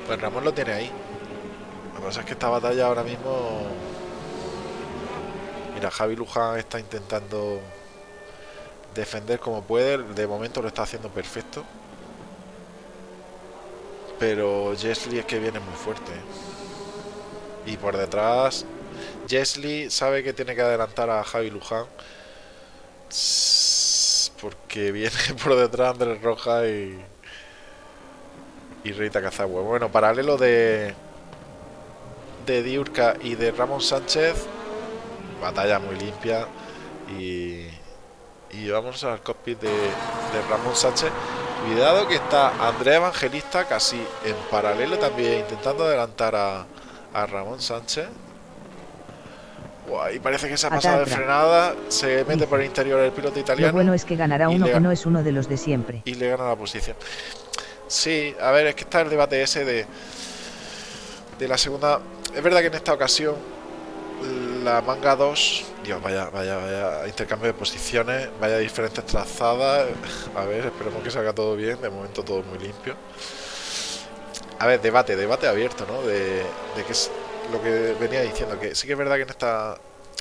Pues Ramón lo tiene ahí. Lo que pasa es que esta batalla ahora mismo... Mira, Javi Luján está intentando defender como puede. De momento lo está haciendo perfecto. Pero Jesly es que viene muy fuerte. Y por detrás, Jesly sabe que tiene que adelantar a Javi Luján. Porque viene por detrás Andrés Roja y. Y Rita Cazagua. Bueno, paralelo de. De Diurca y de Ramón Sánchez. Batalla muy limpia. Y y vamos al cockpit de, de, Ramón Sánchez. Cuidado que está Andrea Evangelista casi en paralelo también, intentando adelantar a Ramón Sánchez. Y parece que se ha pasado de frenada, se mete por el interior el piloto italiano. Lo bueno es que ganará uno que no es uno de los de siempre. Y le gana la posición. Sí, a ver, es que está el debate ese de, de la segunda. Es verdad que en esta ocasión la manga 2 Dios, vaya, vaya, vaya intercambio de posiciones, vaya diferentes trazadas. A ver, esperemos que salga todo bien. De momento todo muy limpio. A ver, debate, debate abierto, ¿no? De, de qué es lo que venía diciendo. Que sí que es verdad que en esta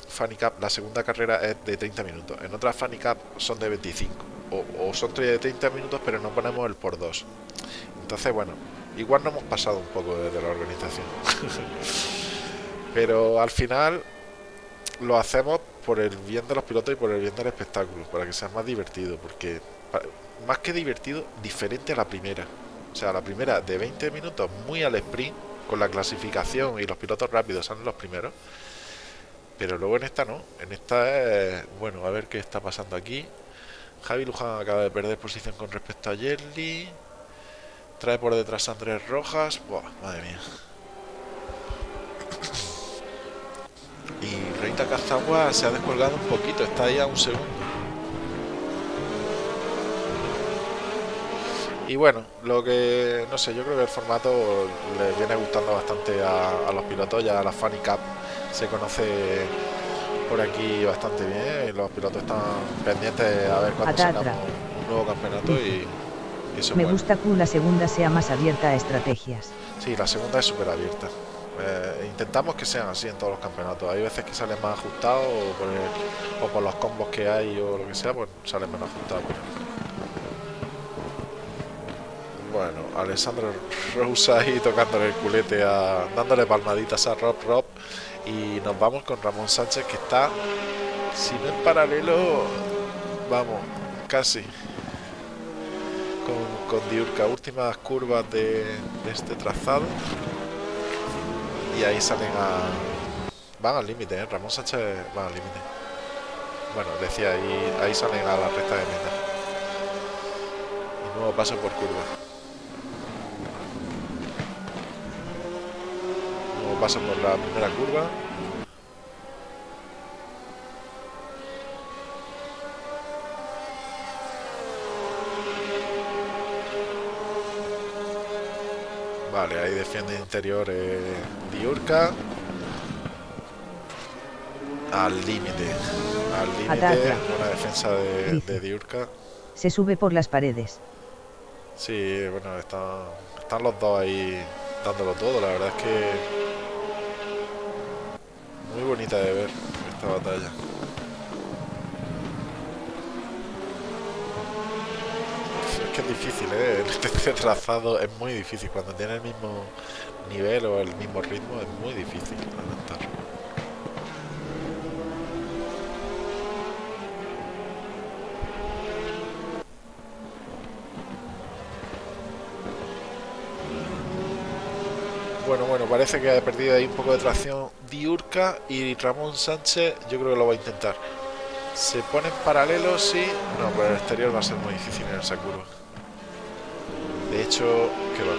Funny Cup la segunda carrera es de 30 minutos. En otras Funny Cup son de 25. O, o son de 30 minutos, pero no ponemos el por 2. Entonces, bueno, igual no hemos pasado un poco desde la organización. pero al final lo hacemos por el bien de los pilotos y por el bien del espectáculo, para que sea más divertido, porque más que divertido, diferente a la primera. O sea, la primera de 20 minutos, muy al sprint, con la clasificación y los pilotos rápidos son los primeros. Pero luego en esta no, en esta es, bueno, a ver qué está pasando aquí. Javi Luján acaba de perder posición con respecto a Yerli. Trae por detrás a Andrés Rojas. Buah, madre mía. Y Reita Cazagua se ha descolgado un poquito, está ahí a un segundo. Y bueno, lo que, no sé, yo creo que el formato le viene gustando bastante a, los pilotos, ya la Funny Cup se conoce por aquí bastante bien y los pilotos están pendientes a ver cuándo sacamos un nuevo campeonato y, y Me gusta que la segunda sea más abierta a estrategias. Sí, la segunda es súper abierta. Eh, intentamos que sean así en todos los campeonatos. Hay veces que salen más ajustados o por, el, o por los combos que hay o lo que sea, pues salen menos ajustados. Bueno, Alessandro Rosa ahí tocándole el culete, a, dándole palmaditas a Rob Rob. Y nos vamos con Ramón Sánchez que está, si no en paralelo, vamos, casi. Con, Diurca, últimas curvas de, de este trazado y ahí salen a... Van al límite, ¿eh? Ramón Sánchez va al límite. Bueno, decía, ahí, ahí salen a la recta de meta. Y nuevo paso por curva. Paso por la primera curva. Vale, ahí defiende interior eh, Diurka. Al límite. Al límite. Buena defensa de, de, Diurka. Se sube por las paredes. Sí, bueno, están, están los dos ahí dándolo todo. La verdad es que bonita de ver esta batalla. Es que es difícil, ¿eh? Este trazado es muy difícil. Cuando tiene el mismo nivel o el mismo ritmo es muy difícil. Bueno, bueno, parece que ha perdido ahí un poco de tracción Diurca y Ramón Sánchez yo creo que lo va a intentar. Se ponen paralelos, sí. No, por el exterior va a ser muy difícil en esa curva. De hecho, que va.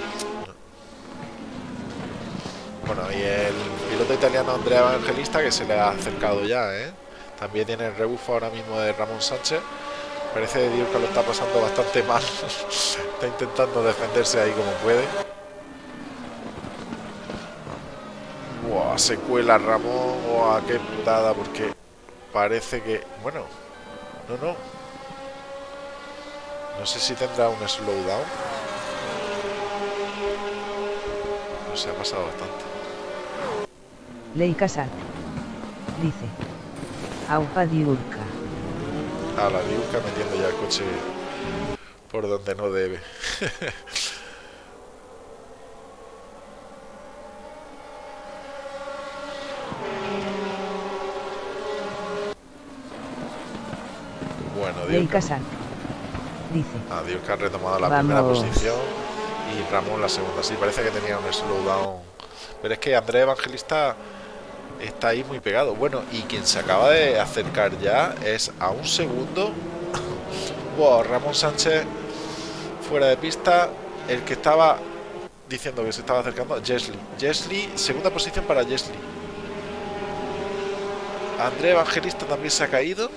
Bueno, y el piloto italiano Andrea Evangelista que se le ha acercado ya, ¿eh? También tiene el rebufo ahora mismo de Ramón Sánchez. Parece que Diurca lo está pasando bastante mal. está intentando defenderse ahí como puede. Se cuela Ramón, o a qué putada, porque parece que... Bueno, no, no. No sé si tendrá un slowdown. No se ha pasado bastante. Ley Casat. Dice. Aupa diurca. A la diurca metiendo ya el coche por donde no debe. Ley Casal. Dice. Dios que ha retomado la primera posición y Ramón la segunda. Sí, parece que tenía un slowdown. Pero es que Andrés Evangelista está ahí muy pegado. Bueno, y quien se acaba de acercar ya es a un segundo. wow, Ramón Sánchez fuera de pista. El que estaba diciendo que se estaba acercando, Jesly. Jesly, segunda posición para Jesly. Andrés Evangelista también se ha caído.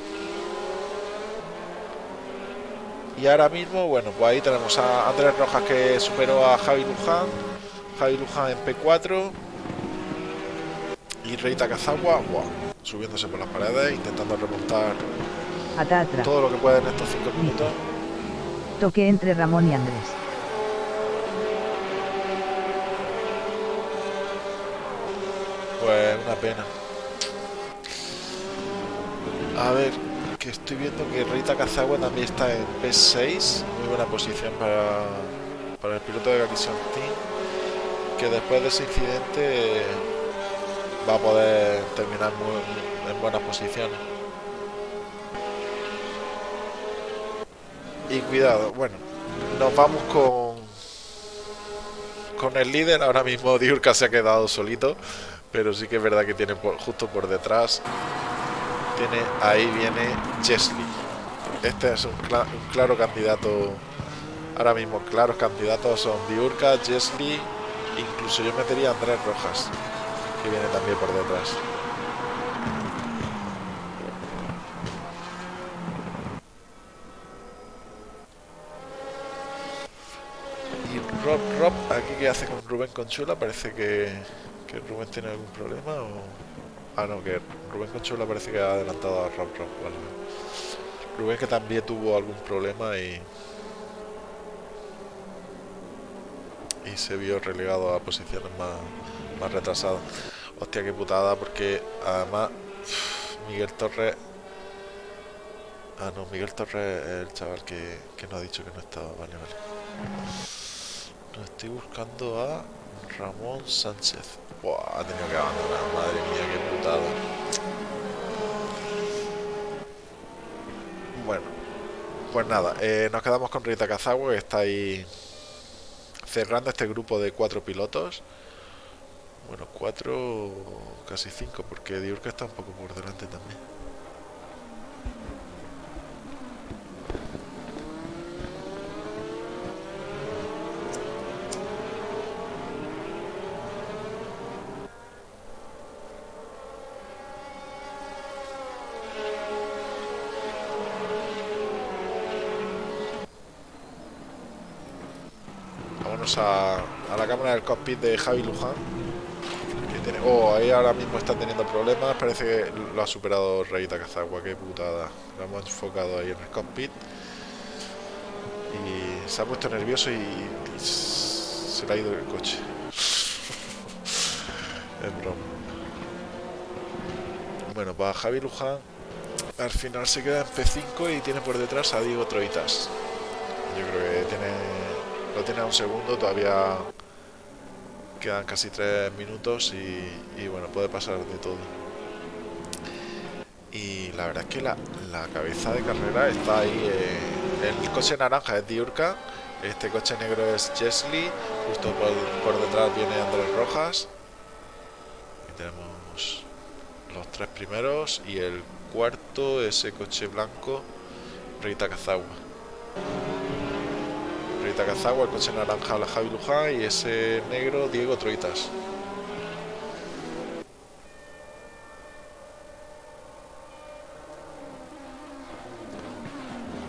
Y ahora mismo, bueno, pues ahí tenemos a Andrés Rojas que superó a Javi Luján. Javi Luján en P4. Y Reita Kazawa, subiéndose por las paredes, intentando remontar todo lo que puede en estos 5 minutos. Toque entre Ramón y Andrés. Pues una pena. A ver, estoy viendo que Rita Kazagua también está en P6, muy buena posición para, para el piloto de Garrison Team, que después de ese incidente va a poder terminar en buenas posiciones. Y cuidado, bueno, nos vamos con con el líder, ahora mismo Diurka se ha quedado solito, pero sí que es verdad que tiene justo por detrás tiene ahí viene Chesley. Este es un, claro candidato. Ahora mismo, claros candidatos son Diurka, Chesley, incluso yo metería a Andrés Rojas, que viene también por detrás. Y Rob, Rob, aquí que hace con Rubén Conchula, parece que, que Rubén tiene algún problema o... Ah, no, que Rubén Conchola parece que ha adelantado a Rob. Rubén que también tuvo algún problema y... Y se vio relegado a posiciones más, más retrasadas. Hostia, qué putada, porque además Miguel Torres... Ah, no, Miguel Torres es el chaval que, que nos ha dicho que no estaba. Vale, vale. No estoy buscando a Ramón Sánchez. Buah, ha tenido que abandonar. Madre mía, qué putada. Bueno, pues nada, eh, nos quedamos con Rita Kazawa, que está ahí cerrando este grupo de cuatro pilotos. Bueno, cuatro, casi cinco, porque Diurka está un poco por delante también. A, la cámara del cockpit de Javi Luján. Tiene, oh, ahí ahora mismo está teniendo problemas. Parece que lo ha superado Reita Kazagua. Qué putada. Lo hemos enfocado ahí en el cockpit. Y se ha puesto nervioso y, se le ha ido el coche. es broma. Bueno, para Javi Luján al final se queda en P5 y tiene por detrás a Diego Troitas. Yo creo que tiene lo tiene un segundo, todavía quedan casi tres minutos y, bueno, puede pasar de todo. Y la verdad es que la, la cabeza de carrera está ahí. eh, el coche naranja es Diurka, este coche negro es Jesly, justo por, por detrás viene Andrés Rojas. Y tenemos los tres primeros y el cuarto, ese coche blanco, Rita Kazawa. Rita Kazawa, el coche naranja, la Javi Luján y ese negro, Diego Troitas.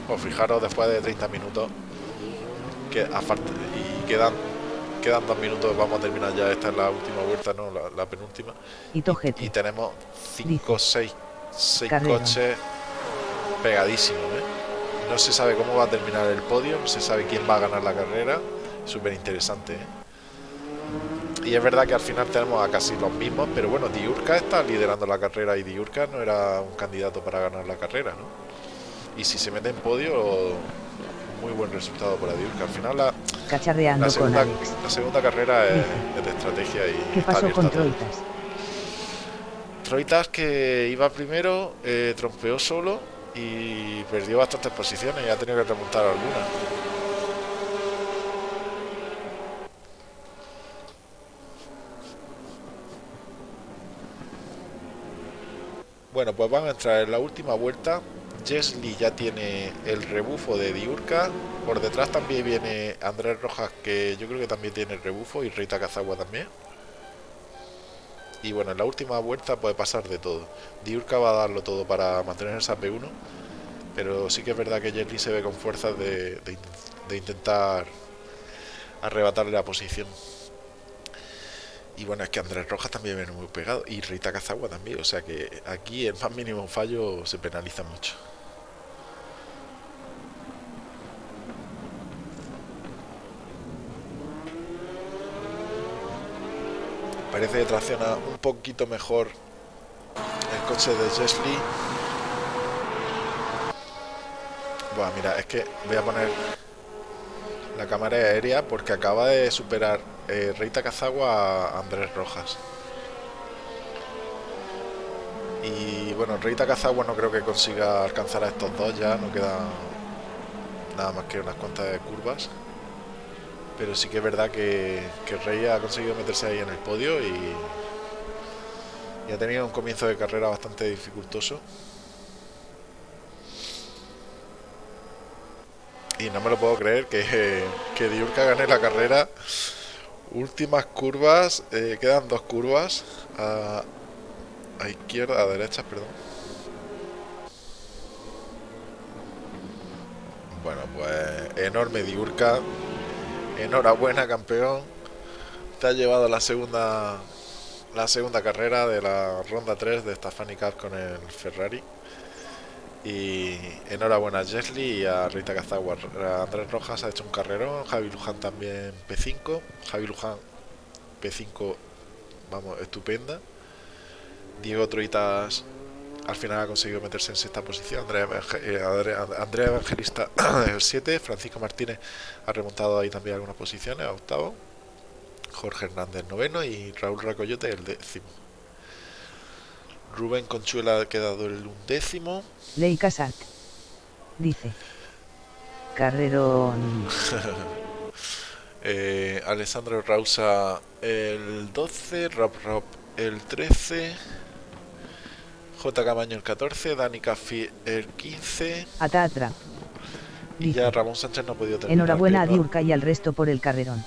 Pues fijaros, después de 30 minutos, que a falta- y quedan quedan dos minutos, vamos a terminar ya, esta es la última vuelta, no, la, la penúltima. Y Y tenemos 5, 6, 6 Carrera. coches pegadísimos. No se sabe cómo va a terminar el podio, no se sabe quién va a ganar la carrera. Súper interesante, ¿eh? Y es verdad que al final tenemos a casi los mismos, pero bueno, Diurka está liderando la carrera y Diurka no era un candidato para ganar la carrera, ¿no? Y si se mete en podio, muy buen resultado para Diurka. Al final la, con segunda, Alex. la segunda carrera es, de estrategia y ¿Qué está pasó con. Troitas? Troitas que iba primero, eh, trompeó solo y perdió bastantes posiciones y ha tenido que remontar algunas. Bueno, pues vamos a entrar en la última vuelta. Jesly ya tiene el rebufo de Diurka. Por detrás también viene Andrés Rojas, que yo creo que también tiene el rebufo, y Rita Cazagua también. Y bueno, en la última vuelta puede pasar de todo. Diurka va a darlo todo para mantener esa P1. Pero sí que es verdad que Jesly se ve con fuerzas de, de intentar arrebatarle la posición. Y bueno, es que Andrés Rojas también viene muy pegado. Y Rita Cazagua también. O sea que aquí el más mínimo fallo se penaliza mucho. Parece que tracciona un poquito mejor el coche de Jesly. Bueno, mira, es que voy a poner la cámara aérea porque acaba de superar eh, Reita Cazagua a Andrés Rojas. Y bueno, Reita Cazagua no creo que consiga alcanzar a estos dos ya, no queda nada más que unas cuantas de curvas. Pero sí que es verdad que, que Rey ha conseguido meterse ahí en el podio y, y ha tenido un comienzo de carrera bastante dificultoso. Y no me lo puedo creer que, que Diurka gane la carrera. Últimas curvas, eh, quedan dos curvas. A, a izquierda, a derecha, perdón. Bueno, pues enorme Diurka. Enhorabuena, campeón. Te ha llevado la segunda la segunda carrera de la ronda 3 de esta Cup con el Ferrari. Y enhorabuena a Jesly y a Rita Cazagua. Andrés Rojas ha hecho un carrerón, Javi Luján también P5. Javi Luján P5, vamos, estupenda. Diego Troitas al final ha conseguido meterse en sexta posición. Andrea, eh, Evangelista el 7. Francisco Martínez ha remontado ahí también algunas posiciones a octavo. Jorge Hernández noveno y Raúl Racoyote el décimo. Rubén Conchuela ha quedado el undécimo. Ley Casac. Dice. Carrerón. Eh, Alessandro Rausa el 12, Rob Rob el 13, J. Camaño el 14, Dani Caffi el 15 Atatra. y ya. Ramón Sánchez no ha podido terminar. Enhorabuena a que, Diurka y al resto por el carrerón.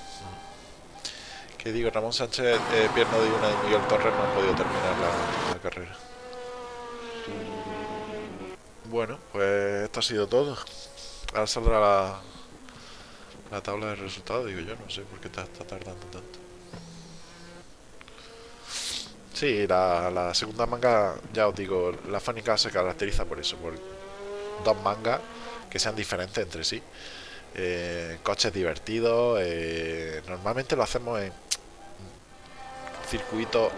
que digo, Ramón Sánchez, eh, Pierno de una y Miguel Torres no han podido terminar la, la carrera. Bueno, pues esto ha sido todo. Ahora saldrá la, la tabla de resultados, digo yo, no sé por qué está, tardando tanto. Sí, la, segunda manga, ya os digo, la Fánica se caracteriza por eso, por dos mangas que sean diferentes entre sí. Eh, coches divertidos, eh, normalmente lo hacemos en circuitos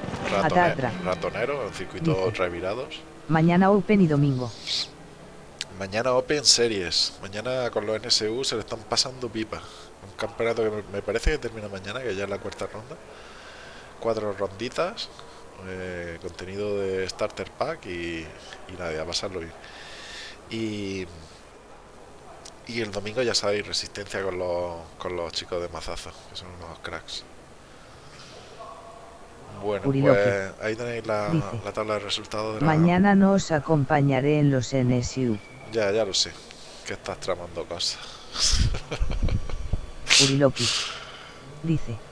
ratoneros, en circuitos revirados. Mañana Open y domingo. Mañana Open Series. Mañana con los NSU se le están pasando pipa. Un campeonato que me parece que termina mañana, que ya es la cuarta ronda. Cuatro ronditas. Eh, contenido de Starter Pack y, y nada, a pasarlo bien. Y, y el domingo ya sabéis, resistencia con los, con los chicos de Mazazo, que son unos cracks. Bueno, pues ahí tenéis la, tabla de resultados. De Mañana no os acompañaré en los NSU. Ya, ya lo sé, que estás tramando cosas. Uriloki. Dice.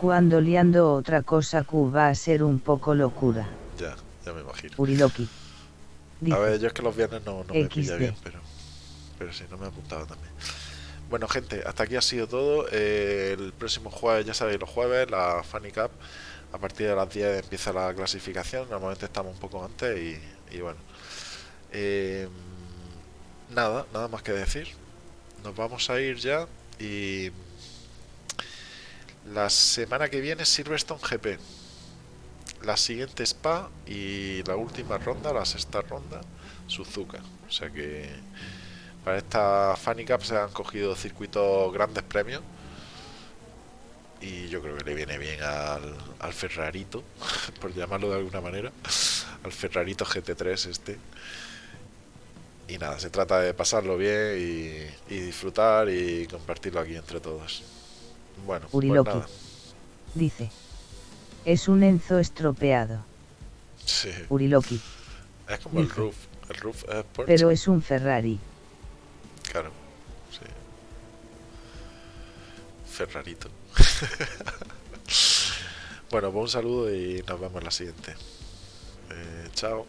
Cuando liando otra cosa Q va a ser un poco locura. Ya, ya me imagino. Uriloki. a ver, yo es que los viernes no, no me pilla bien, pero, pero sí, no me he apuntado también. Bueno, gente, hasta aquí ha sido todo. Eh, el próximo jueves, ya sabéis, los jueves, la Funny Cup a partir de las 10 empieza la clasificación, normalmente estamos un poco antes y, bueno. Em, nada, nada más que decir. Nos vamos a ir ya y la semana que viene Silverstone GP. La siguiente Spa y la última ronda, la sexta ronda, Suzuka. O sea que para esta Funny Cup se han cogido circuitos grandes premios y yo creo que le viene bien al, al Ferrarito, por llamarlo de alguna manera, al Ferrarito GT3 este. Y nada, se trata de pasarlo bien y, disfrutar y compartirlo aquí entre todos. Bueno, pues nada. Dice, es un Enzo estropeado. Sí. Uriloki. Es como el roof. El roof es Pero es un Ferrari. Claro, sí. Ferrarito. bueno, pues un saludo y nos vemos en la siguiente. Eh, chao.